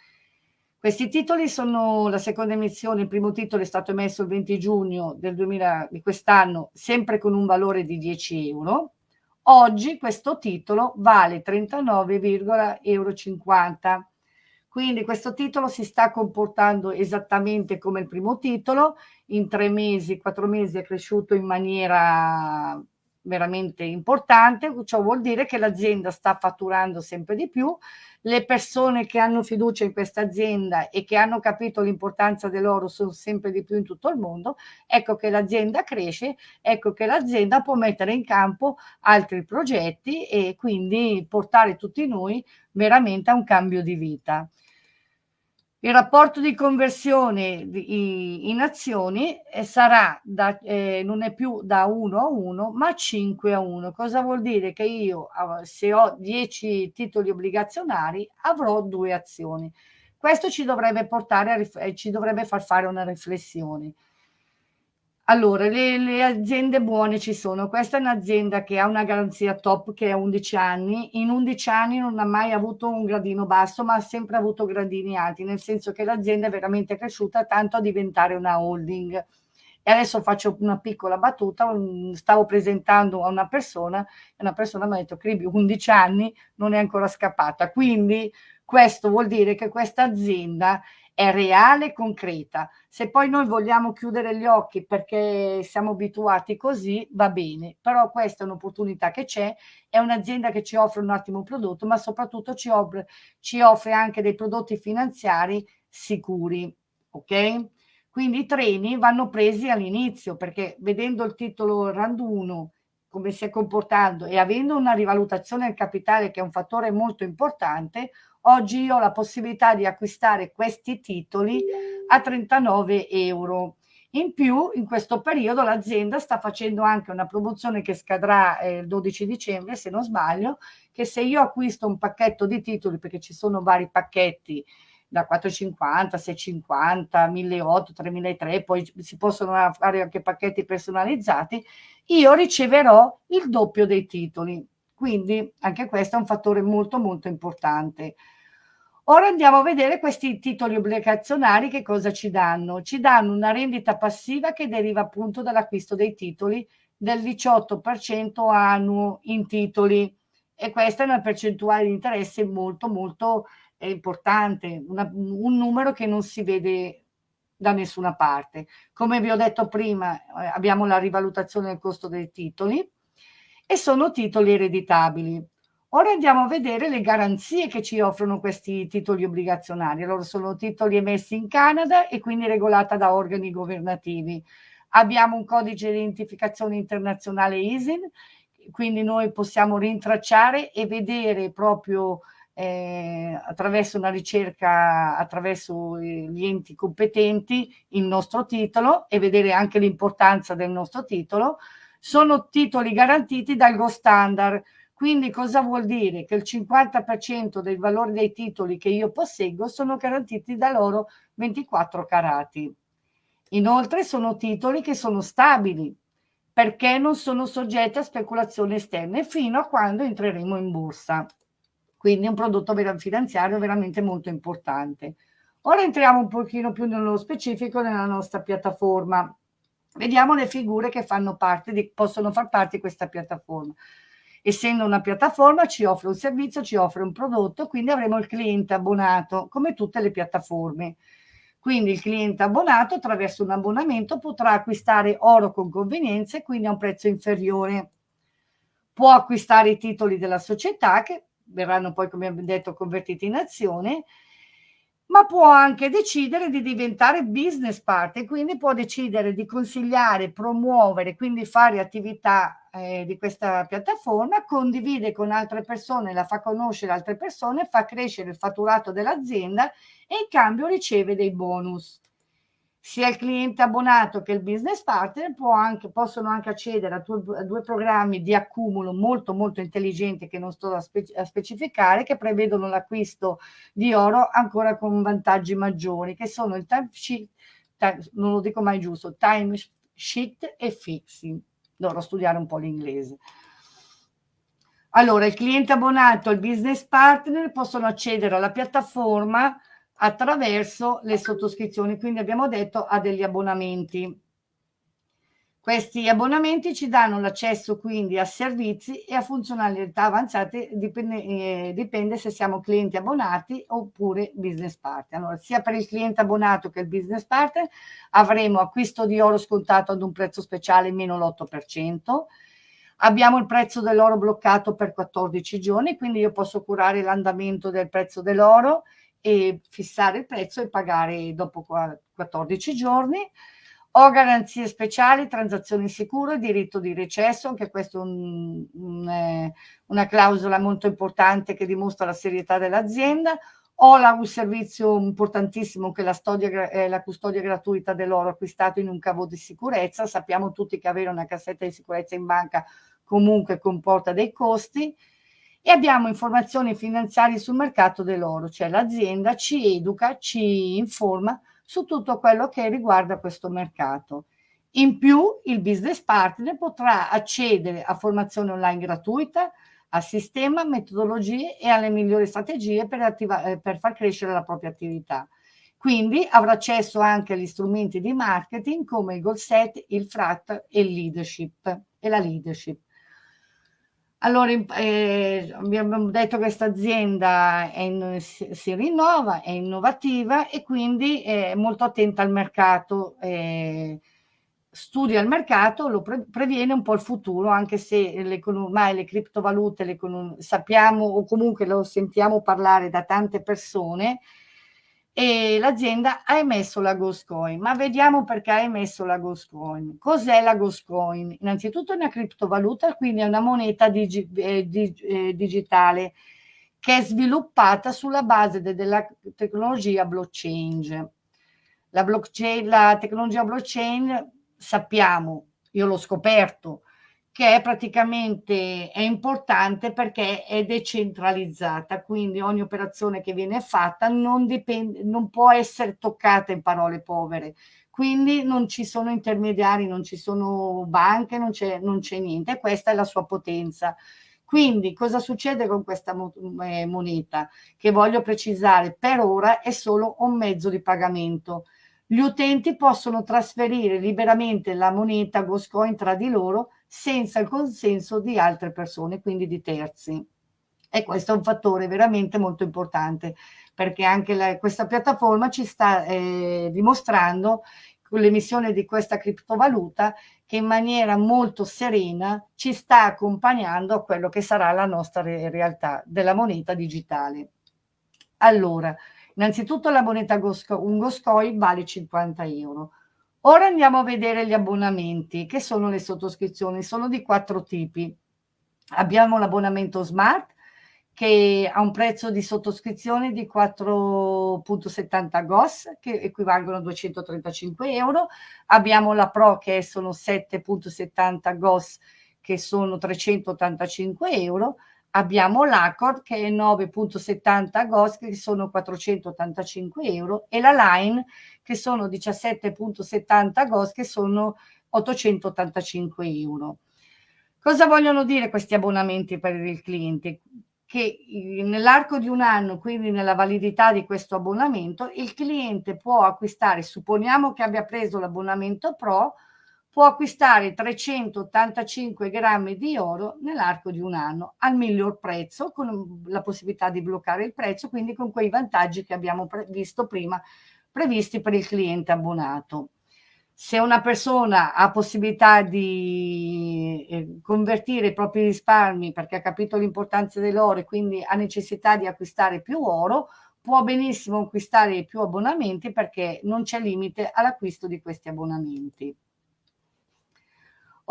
questi titoli sono la seconda emissione, il primo titolo è stato emesso il 20 giugno del 2000, di quest'anno, sempre con un valore di 10 euro. Oggi questo titolo vale 39,50 euro. Quindi questo titolo si sta comportando esattamente come il primo titolo, in tre mesi, quattro mesi è cresciuto in maniera veramente importante, ciò vuol dire che l'azienda sta fatturando sempre di più, le persone che hanno fiducia in questa azienda e che hanno capito l'importanza dell'oro sono sempre di più in tutto il mondo, ecco che l'azienda cresce, ecco che l'azienda può mettere in campo altri progetti e quindi portare tutti noi veramente a un cambio di vita. Il rapporto di conversione in azioni eh, sarà da, eh, non è più da 1 a 1, ma 5 a 1. Cosa vuol dire? Che io, se ho 10 titoli obbligazionari, avrò due azioni. Questo ci dovrebbe portare a, eh, ci dovrebbe far fare una riflessione. Allora, le, le, aziende buone ci sono. Questa è un'azienda che ha una garanzia top che è 11 anni. In 11 anni non ha mai avuto un gradino basso, ma ha sempre avuto gradini alti, nel senso che l'azienda è veramente cresciuta tanto a diventare una holding. E adesso faccio una piccola battuta, stavo presentando a una persona e una persona mi ha detto, Cribi, 11 anni non è ancora scappata. Quindi questo vuol dire che questa azienda è reale e concreta. Se poi noi vogliamo chiudere gli occhi perché siamo abituati così, va bene, però questa è un'opportunità che c'è, è un'azienda che ci offre un ottimo prodotto, ma soprattutto ci offre, ci offre anche dei prodotti finanziari sicuri, ok? Quindi i treni vanno presi all'inizio perché vedendo il titolo RAND 1 come si è comportando e avendo una rivalutazione del capitale che è un fattore molto importante, Oggi io ho la possibilità di acquistare questi titoli a 39 euro. In più, in questo periodo l'azienda sta facendo anche una promozione che scadrà eh, il 12 dicembre, se non sbaglio, che se io acquisto un pacchetto di titoli, perché ci sono vari pacchetti da 450, 650, 1800, 3003, poi si possono fare anche pacchetti personalizzati, io riceverò il doppio dei titoli. Quindi anche questo è un fattore molto molto importante. Ora andiamo a vedere questi titoli obbligazionari che cosa ci danno. Ci danno una rendita passiva che deriva appunto dall'acquisto dei titoli del 18% annuo in titoli e questa è una percentuale di interesse molto molto eh, importante, una, un numero che non si vede da nessuna parte. Come vi ho detto prima eh, abbiamo la rivalutazione del costo dei titoli e sono titoli ereditabili. Ora andiamo a vedere le garanzie che ci offrono questi titoli obbligazionari. Allora sono titoli emessi in Canada e quindi regolata da organi governativi. Abbiamo un codice di identificazione internazionale ISIN quindi noi possiamo rintracciare e vedere proprio eh, attraverso una ricerca, attraverso gli enti competenti, il nostro titolo e vedere anche l'importanza del nostro titolo. Sono titoli garantiti dal Go Standard, quindi cosa vuol dire? Che il 50% dei valori dei titoli che io posseggo sono garantiti da loro 24 carati. Inoltre sono titoli che sono stabili perché non sono soggetti a speculazioni esterne fino a quando entreremo in borsa. Quindi è un prodotto finanziario veramente molto importante. Ora entriamo un pochino più nello specifico nella nostra piattaforma. Vediamo le figure che fanno parte di, possono far parte di questa piattaforma. Essendo una piattaforma ci offre un servizio, ci offre un prodotto, quindi avremo il cliente abbonato, come tutte le piattaforme. Quindi il cliente abbonato attraverso un abbonamento potrà acquistare oro con convenienza e quindi a un prezzo inferiore. Può acquistare i titoli della società che verranno poi, come abbiamo detto, convertiti in azione ma può anche decidere di diventare business partner, quindi può decidere di consigliare, promuovere, quindi fare attività eh, di questa piattaforma, condivide con altre persone, la fa conoscere altre persone, fa crescere il fatturato dell'azienda e in cambio riceve dei bonus sia il cliente abbonato che il business partner anche, possono anche accedere a, tu, a, due programmi di accumulo molto molto intelligenti che non sto a, spe, a specificare che prevedono l'acquisto di oro ancora con vantaggi maggiori che sono il time sheet, time, non lo dico mai giusto, time sheet e fixing. Dovrò studiare un po' l'inglese. Allora, il cliente abbonato e il business partner possono accedere alla piattaforma attraverso le sottoscrizioni, quindi abbiamo detto a degli abbonamenti. Questi abbonamenti ci danno l'accesso quindi a servizi e a funzionalità avanzate, dipende, eh, dipende, se siamo clienti abbonati oppure business partner. Allora, sia per il cliente abbonato che il business partner avremo acquisto di oro scontato ad un prezzo speciale meno l'8%, abbiamo il prezzo dell'oro bloccato per 14 giorni, quindi io posso curare l'andamento del prezzo dell'oro e fissare il prezzo e pagare dopo 14 giorni. Ho garanzie speciali, transazioni sicure, diritto di recesso, anche questa è un, un, eh, una clausola molto importante che dimostra la serietà dell'azienda. Ho la, un servizio importantissimo che è la, storia, eh, la custodia gratuita dell'oro acquistato in un cavo di sicurezza. Sappiamo tutti che avere una cassetta di sicurezza in banca comunque comporta dei costi e abbiamo informazioni finanziarie sul mercato dell'oro, cioè l'azienda ci educa, ci informa su tutto quello che riguarda questo mercato. In più il business partner potrà accedere a formazione online gratuita, al sistema, metodologie e alle migliori strategie per, eh, per far crescere la propria attività. Quindi avrà accesso anche agli strumenti di marketing come il goal set, il frat e leadership e la leadership. Allora, eh, abbiamo detto che questa azienda si, si, rinnova, è innovativa e quindi è molto attenta al mercato, eh, studia il mercato, lo pre previene un po' il futuro, anche se ormai le criptovalute le sappiamo o comunque lo sentiamo parlare da tante persone, e l'azienda ha emesso la Ghost Coin. Ma vediamo perché ha emesso la Ghost Coin. Cos'è la Ghost Coin? Innanzitutto è una criptovaluta, quindi è una moneta digi eh, dig eh, digitale che è sviluppata sulla base de della tecnologia blockchain. La, blockchain. la tecnologia blockchain sappiamo, io l'ho scoperto, che è praticamente è importante perché è decentralizzata, quindi ogni operazione che viene fatta non, dipende, non può essere toccata in parole povere, quindi non ci sono intermediari, non ci sono banche, non c'è, niente, questa è la sua potenza. Quindi cosa succede con questa eh, moneta? Che voglio precisare, per ora è solo un mezzo di pagamento. Gli utenti possono trasferire liberamente la moneta Goscoin tra di loro senza il consenso di altre persone, quindi di terzi. E questo è un fattore veramente molto importante perché anche la, questa piattaforma ci sta eh, dimostrando con l'emissione di questa criptovaluta che in maniera molto serena ci sta accompagnando a quello che sarà la nostra re realtà della moneta digitale. Allora, innanzitutto la moneta Gosco, vale 50 euro, Ora andiamo a vedere gli abbonamenti, che sono le sottoscrizioni, sono di quattro tipi. Abbiamo l'abbonamento smart che ha un prezzo di sottoscrizione di 4.70 GOS che equivalgono a 235 euro. Abbiamo la Pro che sono 7.70 GOS che sono 385 euro. Abbiamo l'Accord che è 9.70 GOS che sono 485 euro e la Line che sono 17.70 GOS che sono 885 euro. Cosa vogliono dire questi abbonamenti per il cliente? Che nell'arco di un anno, quindi nella validità di questo abbonamento, il cliente può acquistare, supponiamo che abbia preso l'abbonamento Pro, può acquistare 385 grammi di oro nell'arco di un anno al miglior prezzo, con la possibilità di bloccare il prezzo, quindi con quei vantaggi che abbiamo visto prima previsti per il cliente abbonato se una persona ha possibilità di eh, convertire i propri risparmi perché ha capito l'importanza dell'oro e quindi ha necessità di acquistare più oro, può benissimo acquistare più abbonamenti perché non c'è limite all'acquisto di questi abbonamenti.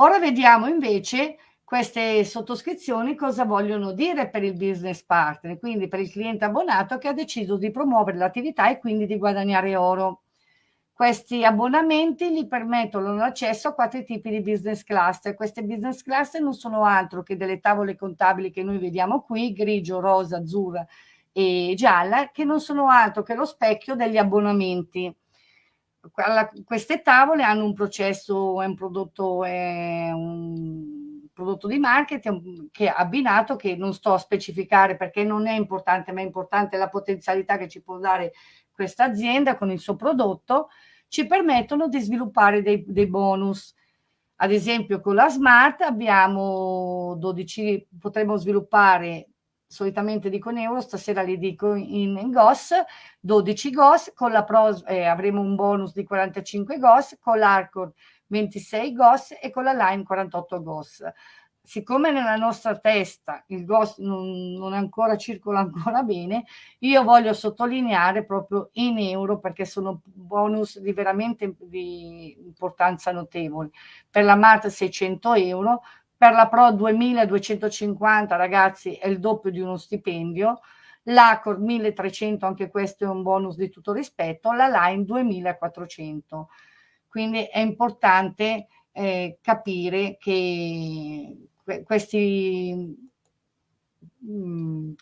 Ora vediamo invece queste sottoscrizioni cosa vogliono dire per il business partner, quindi per il cliente abbonato che ha deciso di promuovere l'attività e quindi di guadagnare oro. Questi abbonamenti gli permettono l'accesso a quattro tipi di business cluster. Queste business cluster non sono altro che delle tavole contabili che noi vediamo qui, grigio, rosa, azzurra e gialla, che non sono altro che lo specchio degli abbonamenti. Queste tavole hanno un processo, un prodotto, un prodotto di marketing che abbinato, che non sto a specificare perché non è importante, ma è importante la potenzialità che ci può dare questa azienda con il suo prodotto ci permettono di sviluppare dei, dei bonus. Ad esempio con la Smart abbiamo 12, potremmo sviluppare solitamente dico in euro, stasera li dico in, in GOS, 12 GOS, con la Pro eh, avremo un bonus di 45 GOS, con l'Arcor 26 GOS e con la Line 48 GOS siccome nella nostra testa il ghost non, non ancora circola ancora bene, io voglio sottolineare proprio in euro perché sono bonus di veramente di importanza notevole. Per la Mart 600 euro, per la Pro 2250 ragazzi è il doppio di uno stipendio, l'Accord 1300 anche questo è un bonus di tutto rispetto, la Line 2400. Quindi è importante eh, capire che questi mm,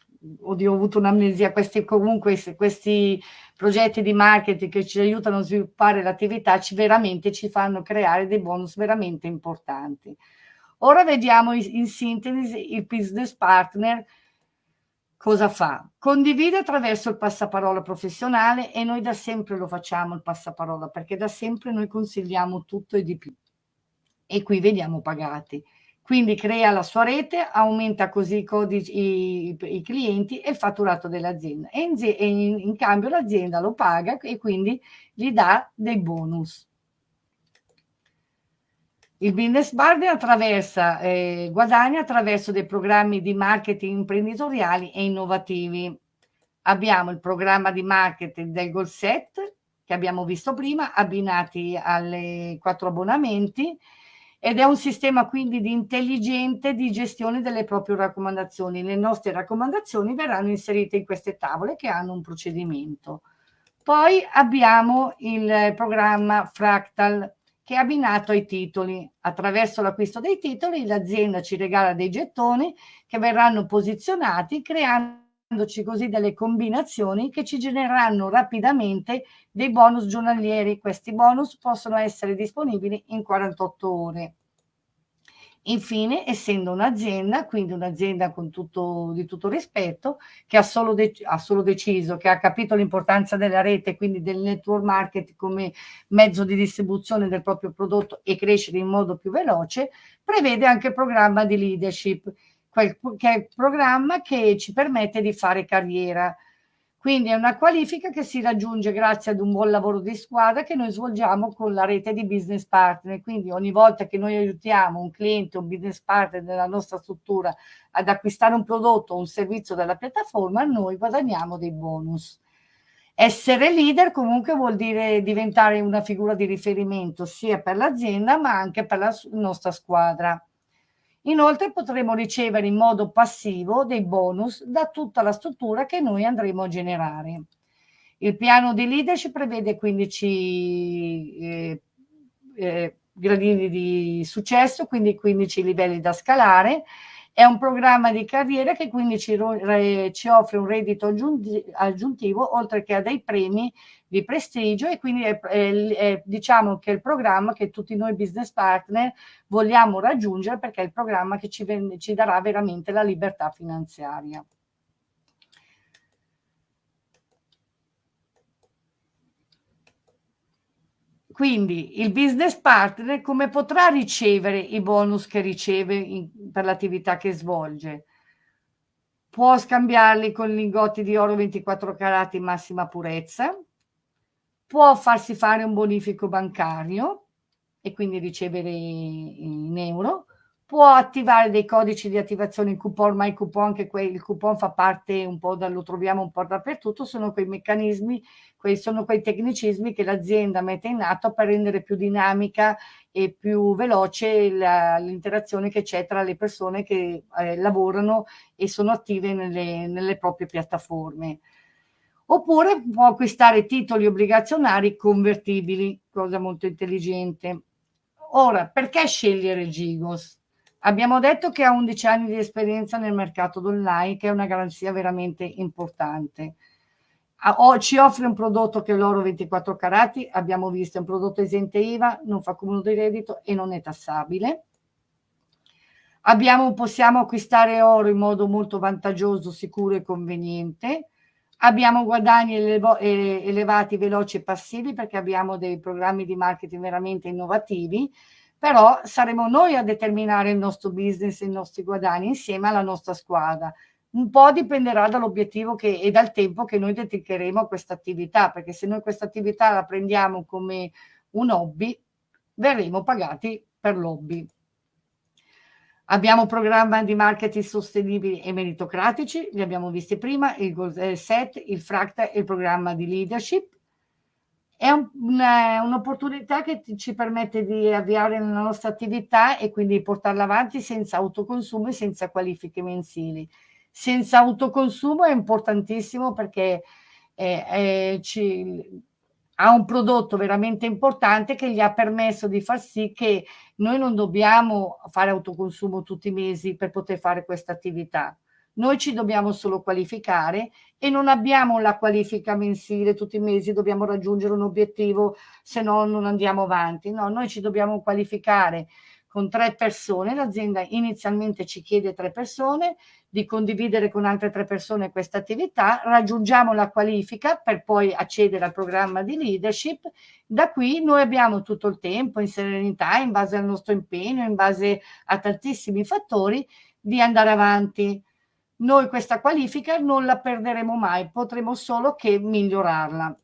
oddio, ho avuto un'amnesia, questi comunque questi progetti di marketing che ci aiutano a sviluppare l'attività ci veramente ci fanno creare dei bonus veramente importanti. Ora vediamo in sintesi il business partner cosa fa? Condivide attraverso il passaparola professionale e noi da sempre lo facciamo il passaparola perché da sempre noi consigliamo tutto e di più e qui vediamo pagati quindi crea la sua rete, aumenta così i, codici, i, i clienti e il fatturato dell'azienda e, e in, in cambio l'azienda lo paga e quindi gli dà dei bonus. Il business partner attraversa, eh, guadagna attraverso dei programmi di marketing imprenditoriali e innovativi. Abbiamo il programma di marketing del Goal Set, che abbiamo visto prima, abbinati alle quattro abbonamenti, ed è un sistema quindi di intelligente di gestione delle proprie raccomandazioni. Le nostre raccomandazioni verranno inserite in queste tavole che hanno un procedimento. Poi abbiamo il programma Fractal che è abbinato ai titoli. Attraverso l'acquisto dei titoli l'azienda ci regala dei gettoni che verranno posizionati creandoci così delle combinazioni che ci genereranno rapidamente dei bonus giornalieri. Questi bonus possono essere disponibili in 48 ore. Infine, essendo un'azienda, quindi un'azienda di tutto rispetto, che ha solo, ha solo deciso, che ha capito l'importanza della rete, quindi del network market come mezzo di distribuzione del proprio prodotto e crescere in modo più veloce, prevede anche il programma di leadership, che è il programma che ci permette di fare carriera quindi è una qualifica che si raggiunge grazie ad un buon lavoro di squadra che noi svolgiamo con la rete di business partner. Quindi ogni volta che noi aiutiamo un cliente, un business partner della nostra struttura ad acquistare un prodotto o un servizio dalla piattaforma, noi guadagniamo dei bonus. Essere leader comunque vuol dire diventare una figura di riferimento sia per l'azienda ma anche per la nostra squadra. Inoltre potremo ricevere in modo passivo dei bonus da tutta la struttura che noi andremo a generare. Il piano di leadership prevede 15 eh, eh, gradini di successo, quindi 15 livelli da scalare. È un programma di carriera che quindi ci, ci offre un reddito aggiuntivo, oltre che a dei premi di prestigio e quindi è, è, è, diciamo che è il programma che tutti noi business partner vogliamo raggiungere perché è il programma che ci, ci darà veramente la libertà finanziaria. Quindi il business partner come potrà ricevere i bonus che riceve in, per l'attività che svolge? Può scambiarli con lingotti di oro 24 carati massima purezza, può farsi fare un bonifico bancario e quindi ricevere in euro, può attivare dei codici di attivazione in coupon, ma il coupon, quel, il coupon fa parte un po', da, lo troviamo un po' dappertutto, sono quei meccanismi, quei, sono quei tecnicismi che l'azienda mette in atto per rendere più dinamica e più veloce l'interazione che c'è tra le persone che eh, lavorano e sono attive nelle, nelle proprie piattaforme oppure può acquistare titoli obbligazionari convertibili, cosa molto intelligente. Ora, perché scegliere Gigos? Abbiamo detto che ha 11 anni di esperienza nel mercato online, che è una garanzia veramente importante. Ci offre un prodotto che è l'oro 24 carati, abbiamo visto, è un prodotto esente IVA, non fa cumulo di reddito e non è tassabile. Abbiamo, possiamo acquistare oro in modo molto vantaggioso, sicuro e conveniente. Abbiamo guadagni elevati, veloci e passivi perché abbiamo dei programmi di marketing veramente innovativi però saremo noi a determinare il nostro business e i nostri guadagni insieme alla nostra squadra. Un po' dipenderà dall'obiettivo e dal tempo che noi dedicheremo a questa attività, perché se noi questa attività la prendiamo come un hobby, verremo pagati per l'hobby. Abbiamo programmi di marketing sostenibili e meritocratici, li abbiamo visti prima, il Goal Set, il Fracta e il programma di leadership è un, un'opportunità che ci permette di avviare la nostra attività e quindi portarla avanti senza autoconsumo e senza qualifiche mensili. Senza autoconsumo è importantissimo perché eh, eh, ci, ha un prodotto veramente importante che gli ha permesso di far sì che noi non dobbiamo fare autoconsumo tutti i mesi per poter fare questa attività noi ci dobbiamo solo qualificare e non abbiamo la qualifica mensile tutti i mesi, dobbiamo raggiungere un obiettivo, se no non andiamo avanti. No, noi ci dobbiamo qualificare con tre persone, l'azienda inizialmente ci chiede tre persone, di condividere con altre tre persone questa attività, raggiungiamo la qualifica per poi accedere al programma di leadership, da qui noi abbiamo tutto il tempo in serenità, in base al nostro impegno, in base a tantissimi fattori, di andare avanti. Noi questa qualifica non la perderemo mai, potremo solo che migliorarla.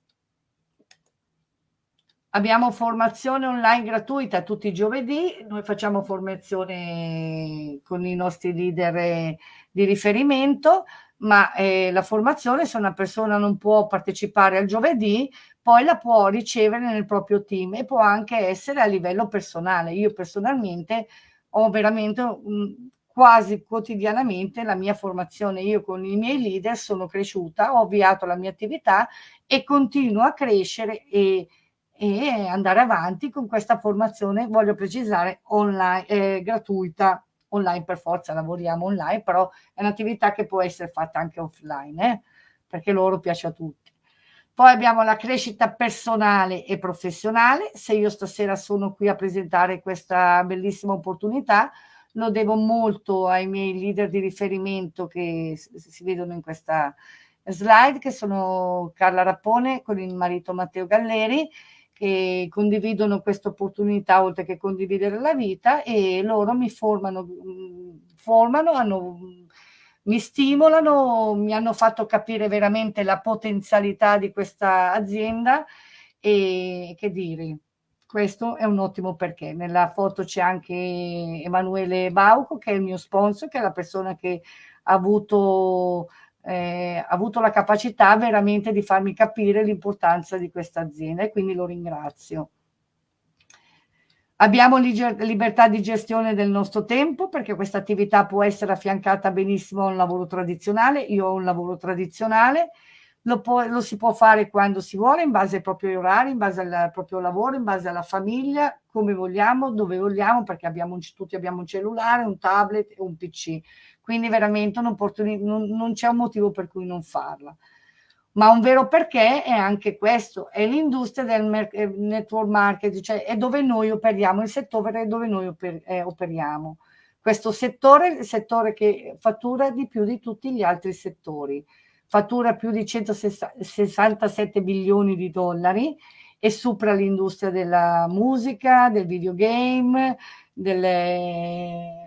Abbiamo formazione online gratuita tutti i giovedì, noi facciamo formazione con i nostri leader di riferimento, ma eh, la formazione se una persona non può partecipare al giovedì, poi la può ricevere nel proprio team e può anche essere a livello personale. Io personalmente ho veramente un, quasi quotidianamente la mia formazione. Io con i miei leader sono cresciuta, ho avviato la mia attività e continuo a crescere e, e andare avanti con questa formazione, voglio precisare, online, eh, gratuita. Online per forza lavoriamo online, però è un'attività che può essere fatta anche offline, eh, perché loro piace a tutti. Poi abbiamo la crescita personale e professionale. Se io stasera sono qui a presentare questa bellissima opportunità, lo devo molto ai miei leader di riferimento che si vedono in questa slide, che sono Carla Rappone con il marito Matteo Galleri, che condividono questa opportunità oltre che condividere la vita e loro mi formano, formano hanno, mi stimolano, mi hanno fatto capire veramente la potenzialità di questa azienda e che dire, questo è un ottimo perché. Nella foto c'è anche Emanuele Bauco, che è il mio sponsor, che è la persona che ha avuto, eh, avuto la capacità veramente di farmi capire l'importanza di questa azienda e quindi lo ringrazio. Abbiamo libertà di gestione del nostro tempo perché questa attività può essere affiancata benissimo a un lavoro tradizionale. Io ho un lavoro tradizionale, lo, può, lo, si può fare quando si vuole, in base ai propri orari, in base al proprio lavoro, in base alla famiglia, come vogliamo, dove vogliamo, perché abbiamo, tutti abbiamo un cellulare, un tablet e un PC. Quindi veramente non, non, c'è un motivo per cui non farla ma un vero perché è anche questo, è l'industria del eh, network marketing, cioè è dove noi operiamo, il settore dove noi oper eh, operiamo. Questo settore è il settore che fattura di più di tutti gli altri settori, fattura più di 167 bilioni di dollari e supera l'industria della musica, del videogame, delle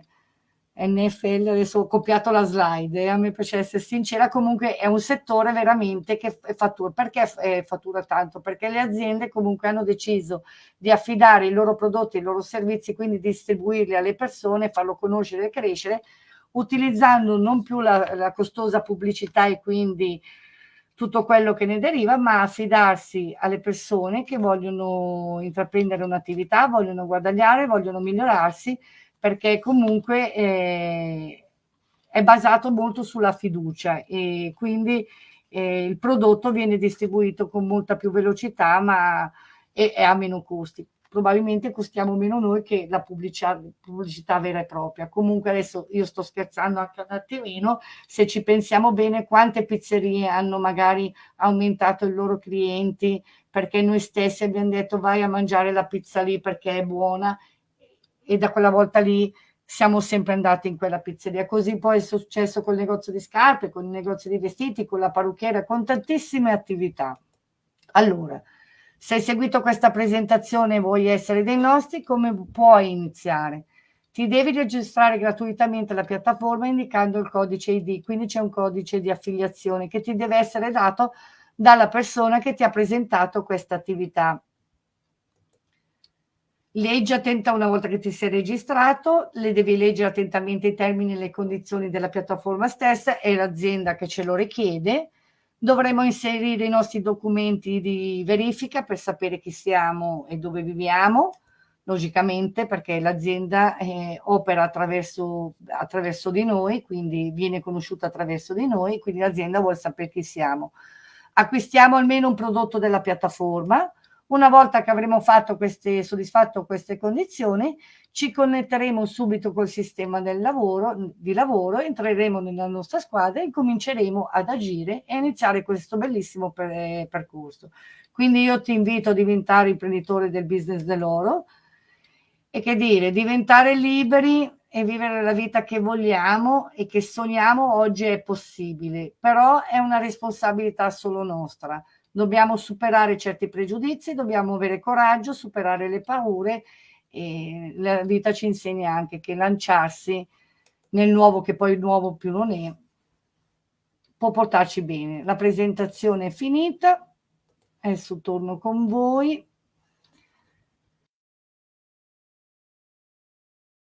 NFL, adesso ho copiato la slide, eh, a me piace essere sincera, comunque è un settore veramente che fattura, perché fattura tanto? Perché le aziende comunque hanno deciso di affidare i loro prodotti, i loro servizi, quindi distribuirli alle persone, farlo conoscere e crescere, utilizzando non più la, la costosa pubblicità e quindi tutto quello che ne deriva, ma affidarsi alle persone che vogliono intraprendere un'attività, vogliono guadagnare, vogliono migliorarsi, perché comunque eh, è basato molto sulla fiducia e quindi eh, il prodotto viene distribuito con molta più velocità ma e, e a meno costi. Probabilmente costiamo meno noi che la pubblicità, pubblicità vera e propria. Comunque adesso io sto scherzando anche un attimino, se ci pensiamo bene quante pizzerie hanno magari aumentato i loro clienti perché noi stessi abbiamo detto vai a mangiare la pizza lì perché è buona e da quella volta lì siamo sempre andati in quella pizzeria. Così poi è successo col negozio di scarpe, con il negozio di vestiti, con la parrucchiera, con tantissime attività. Allora, se hai seguito questa presentazione e vuoi essere dei nostri, come puoi iniziare? Ti devi registrare gratuitamente alla piattaforma indicando il codice ID, quindi c'è un codice di affiliazione che ti deve essere dato dalla persona che ti ha presentato questa attività. Leggi attenta una volta che ti sei registrato, le devi leggere attentamente i termini e le condizioni della piattaforma stessa, è l'azienda che ce lo richiede. Dovremo inserire i nostri documenti di verifica per sapere chi siamo e dove viviamo, logicamente perché l'azienda eh, opera attraverso, attraverso di noi, quindi viene conosciuta attraverso di noi, quindi l'azienda vuole sapere chi siamo. Acquistiamo almeno un prodotto della piattaforma, una volta che avremo queste, soddisfatto queste condizioni, ci connetteremo subito col sistema lavoro, di lavoro, entreremo nella nostra squadra e cominceremo ad agire e iniziare questo bellissimo per, percorso. Quindi io ti invito a diventare imprenditore del business dell'oro e che dire, diventare liberi e vivere la vita che vogliamo e che sogniamo oggi è possibile, però è una responsabilità solo nostra dobbiamo superare certi pregiudizi, dobbiamo avere coraggio, superare le paure e la vita ci insegna anche che lanciarsi nel nuovo, che poi il nuovo più non è, può portarci bene. La presentazione è finita, adesso torno con voi.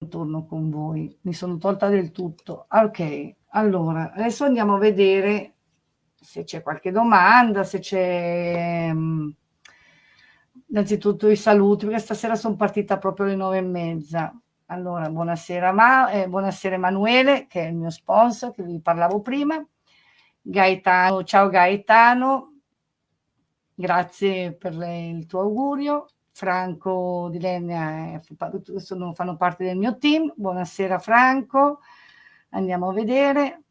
Torno con voi, mi sono tolta del tutto. Ok, allora, adesso andiamo a vedere se c'è qualche domanda, se c'è... Mm, innanzitutto i saluti, perché stasera sono partita proprio alle nove e mezza. Allora, buonasera, Ma, eh, buonasera Emanuele, che è il mio sponsor, che vi parlavo prima. Gaetano, ciao Gaetano, grazie per le, il tuo augurio. Franco di Lenia eh, sono, fanno parte del mio team. Buonasera Franco, andiamo a vedere.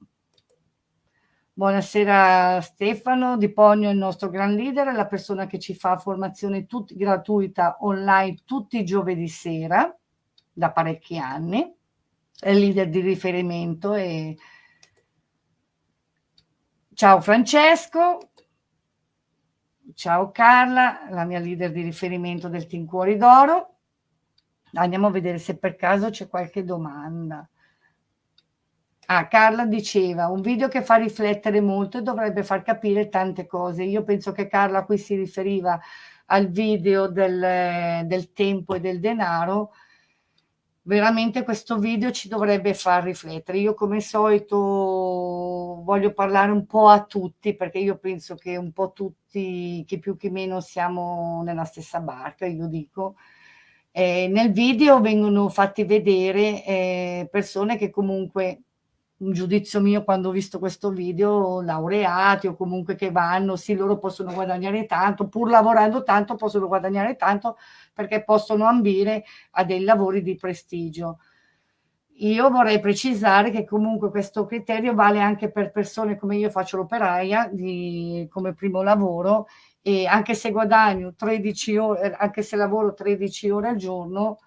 Buonasera Stefano, Di Pogno è il nostro gran leader, è la persona che ci fa formazione tut- gratuita online tutti i giovedì sera da parecchi anni, è il leader di riferimento e ciao Francesco, ciao Carla, la mia leader di riferimento del Team Cuori d'Oro. Andiamo a vedere se per caso c'è qualche domanda. Ah, Carla diceva, un video che fa riflettere molto e dovrebbe far capire tante cose. Io penso che Carla qui si riferiva al video del, del tempo e del denaro. Veramente questo video ci dovrebbe far riflettere. Io come solito voglio parlare un po' a tutti perché io penso che un po' tutti, chi più chi meno, siamo nella stessa barca, io dico Eh, nel video vengono fatti vedere eh, persone che comunque un giudizio mio quando ho visto questo video, laureati o comunque che vanno, sì, loro possono guadagnare tanto, pur lavorando tanto possono guadagnare tanto perché possono ambire a dei lavori di prestigio. Io vorrei precisare che comunque questo criterio vale anche per persone come io faccio l'operaia come primo lavoro e anche se guadagno 13 ore, anche se lavoro 13 ore al giorno,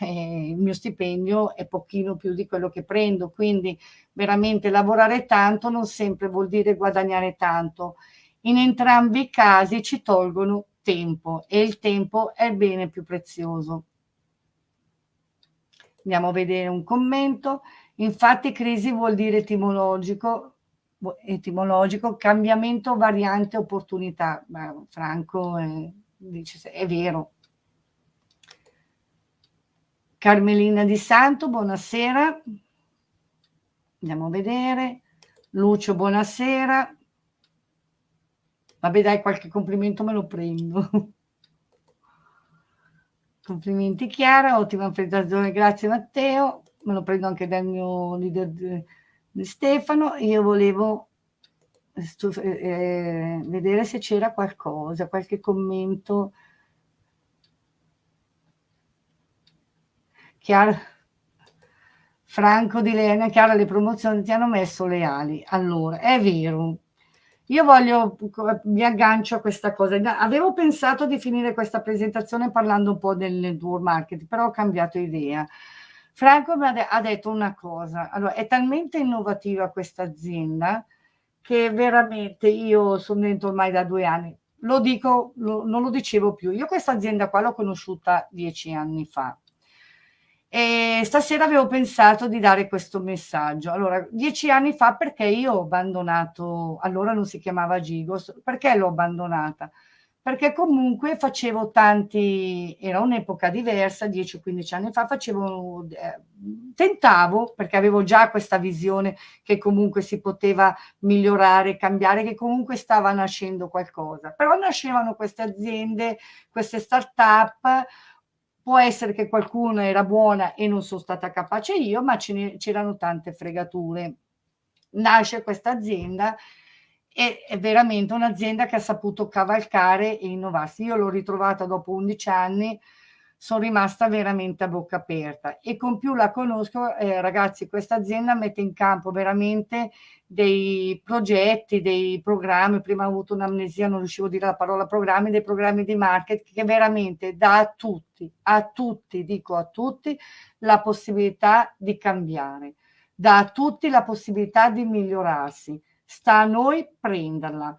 eh, il mio stipendio è pochino più di quello che prendo, quindi veramente lavorare tanto non sempre vuol dire guadagnare tanto. In entrambi i casi ci tolgono tempo e il tempo è il bene più prezioso. Andiamo a vedere un commento. Infatti crisi vuol dire etimologico, etimologico cambiamento, variante, opportunità. Ma Franco eh, dice, è vero, Carmelina Di Santo, buonasera. Andiamo a vedere. Lucio, buonasera. Vabbè dai, qualche complimento me lo prendo. Complimenti Chiara, ottima presentazione, grazie Matteo. Me lo prendo anche dal mio leader di, di Stefano. Io volevo eh, eh, vedere se c'era qualcosa, qualche commento Chiara, Franco di Lena, Chiara, le promozioni ti hanno messo le ali. Allora, è vero. Io voglio, mi aggancio a questa cosa. Avevo pensato di finire questa presentazione parlando un po' del network marketing, però ho cambiato idea. Franco mi ha, detto una cosa. Allora, è talmente innovativa questa azienda che veramente io sono dentro ormai da due anni. Lo dico, lo, non lo dicevo più. Io questa azienda qua l'ho conosciuta dieci anni fa e stasera avevo pensato di dare questo messaggio. Allora, dieci anni fa perché io ho abbandonato, allora non si chiamava Gigos, perché l'ho abbandonata? Perché comunque facevo tanti, era un'epoca diversa, 10-15 anni fa, facevo, eh, tentavo, perché avevo già questa visione che comunque si poteva migliorare, cambiare, che comunque stava nascendo qualcosa. Però nascevano queste aziende, queste start-up, Può essere che qualcuno era buona e non sono stata capace io, ma c'erano tante fregature. Nasce questa azienda e è veramente un'azienda che ha saputo cavalcare e innovarsi. Io l'ho ritrovata dopo 11 anni, sono rimasta veramente a bocca aperta. E con più la conosco, eh, ragazzi, questa azienda mette in campo veramente dei progetti, dei programmi, prima ho avuto un'amnesia, non riuscivo a dire la parola programmi, dei programmi di marketing che veramente dà a tutti, a tutti, dico a tutti, la possibilità di cambiare, dà a tutti la possibilità di migliorarsi, sta a noi prenderla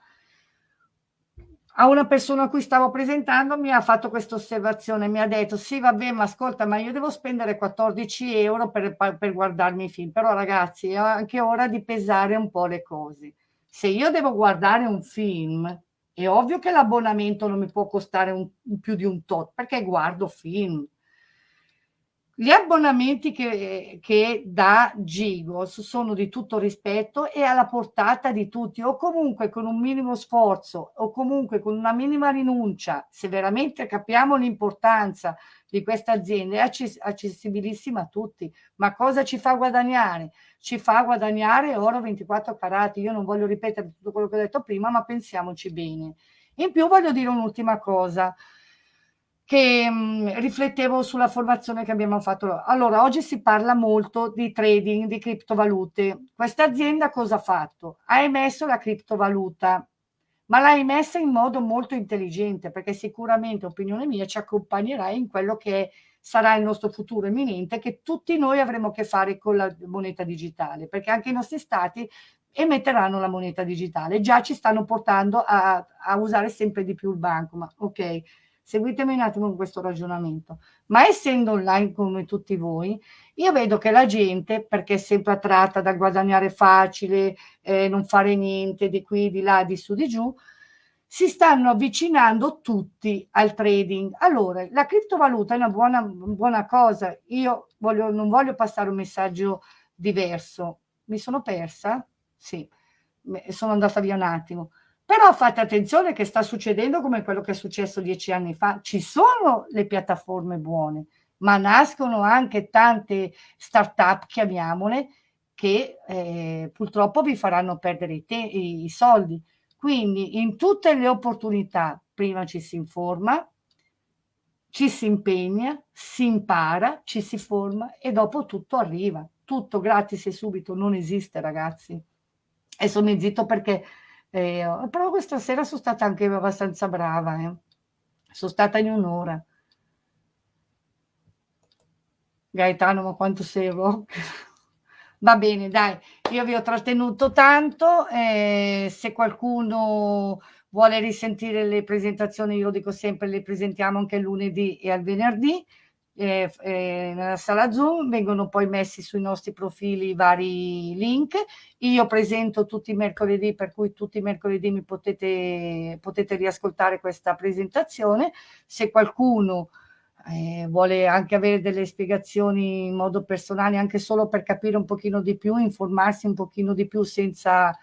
a una persona a cui stavo presentando mi ha fatto questa osservazione, mi ha detto sì vabbè ma ascolta ma io devo spendere 14 euro per, per guardarmi i film, però ragazzi è anche ora di pesare un po' le cose. Se io devo guardare un film è ovvio che l'abbonamento non mi può costare un, più di un tot perché guardo film, gli abbonamenti che, che dà Gigos sono di tutto rispetto e alla portata di tutti o comunque con un minimo sforzo o comunque con una minima rinuncia, se veramente capiamo l'importanza di questa azienda, è access accessibilissima a tutti. Ma cosa ci fa guadagnare? Ci fa guadagnare oro 24 carati. Io non voglio ripetere tutto quello che ho detto prima, ma pensiamoci bene. In più voglio dire un'ultima cosa che mh, mm, riflettevo sulla formazione che abbiamo fatto. Allora, oggi si parla molto di trading, di criptovalute. Questa azienda cosa ha fatto? Ha emesso la criptovaluta, ma l'ha emessa in modo molto intelligente, perché sicuramente, opinione mia, ci accompagnerà in quello che sarà il nostro futuro imminente, che tutti noi avremo a che fare con la moneta digitale, perché anche i nostri stati emetteranno la moneta digitale. Già ci stanno portando a, a usare sempre di più il banco, ma ok, seguitemi un attimo con questo ragionamento, ma essendo online come tutti voi, io vedo che la gente, perché è sempre attratta dal guadagnare facile, eh, non fare niente di qui, di là, di su, di giù, si stanno avvicinando tutti al trading. Allora, la criptovaluta è una buona, buona cosa, io voglio, non voglio passare un messaggio diverso. Mi sono persa? Sì, sono andata via un attimo Però fate attenzione che sta succedendo come quello che è successo dieci anni fa. Ci sono le piattaforme buone, ma nascono anche tante start-up, chiamiamole, che eh, purtroppo vi faranno perdere i, i, soldi. Quindi in tutte le opportunità prima ci si informa, ci si impegna, si impara, ci si forma e dopo tutto arriva. Tutto gratis e subito non esiste, ragazzi. E sono zitto perché eh, però questa sera sono stata anche abbastanza brava, eh. sono stata in un'ora. Gaetano, ma quanto sei rock? Va bene, dai, io vi ho trattenuto tanto, eh, se qualcuno vuole risentire le presentazioni, io dico sempre le presentiamo anche lunedì e al venerdì, eh, eh, nella sala Zoom, vengono poi messi sui nostri profili vari link. Io presento tutti i mercoledì, per cui tutti i mercoledì mi potete, potete riascoltare questa presentazione. Se qualcuno eh, vuole anche avere delle spiegazioni in modo personale, anche solo per capire un pochino di più, informarsi un pochino di più senza...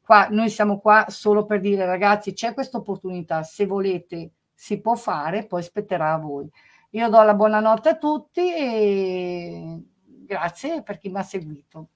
Qua, noi siamo qua solo per dire ragazzi c'è questa opportunità, se volete si può fare, poi spetterà a voi. Io do la buonanotte a tutti e grazie per chi mi ha seguito.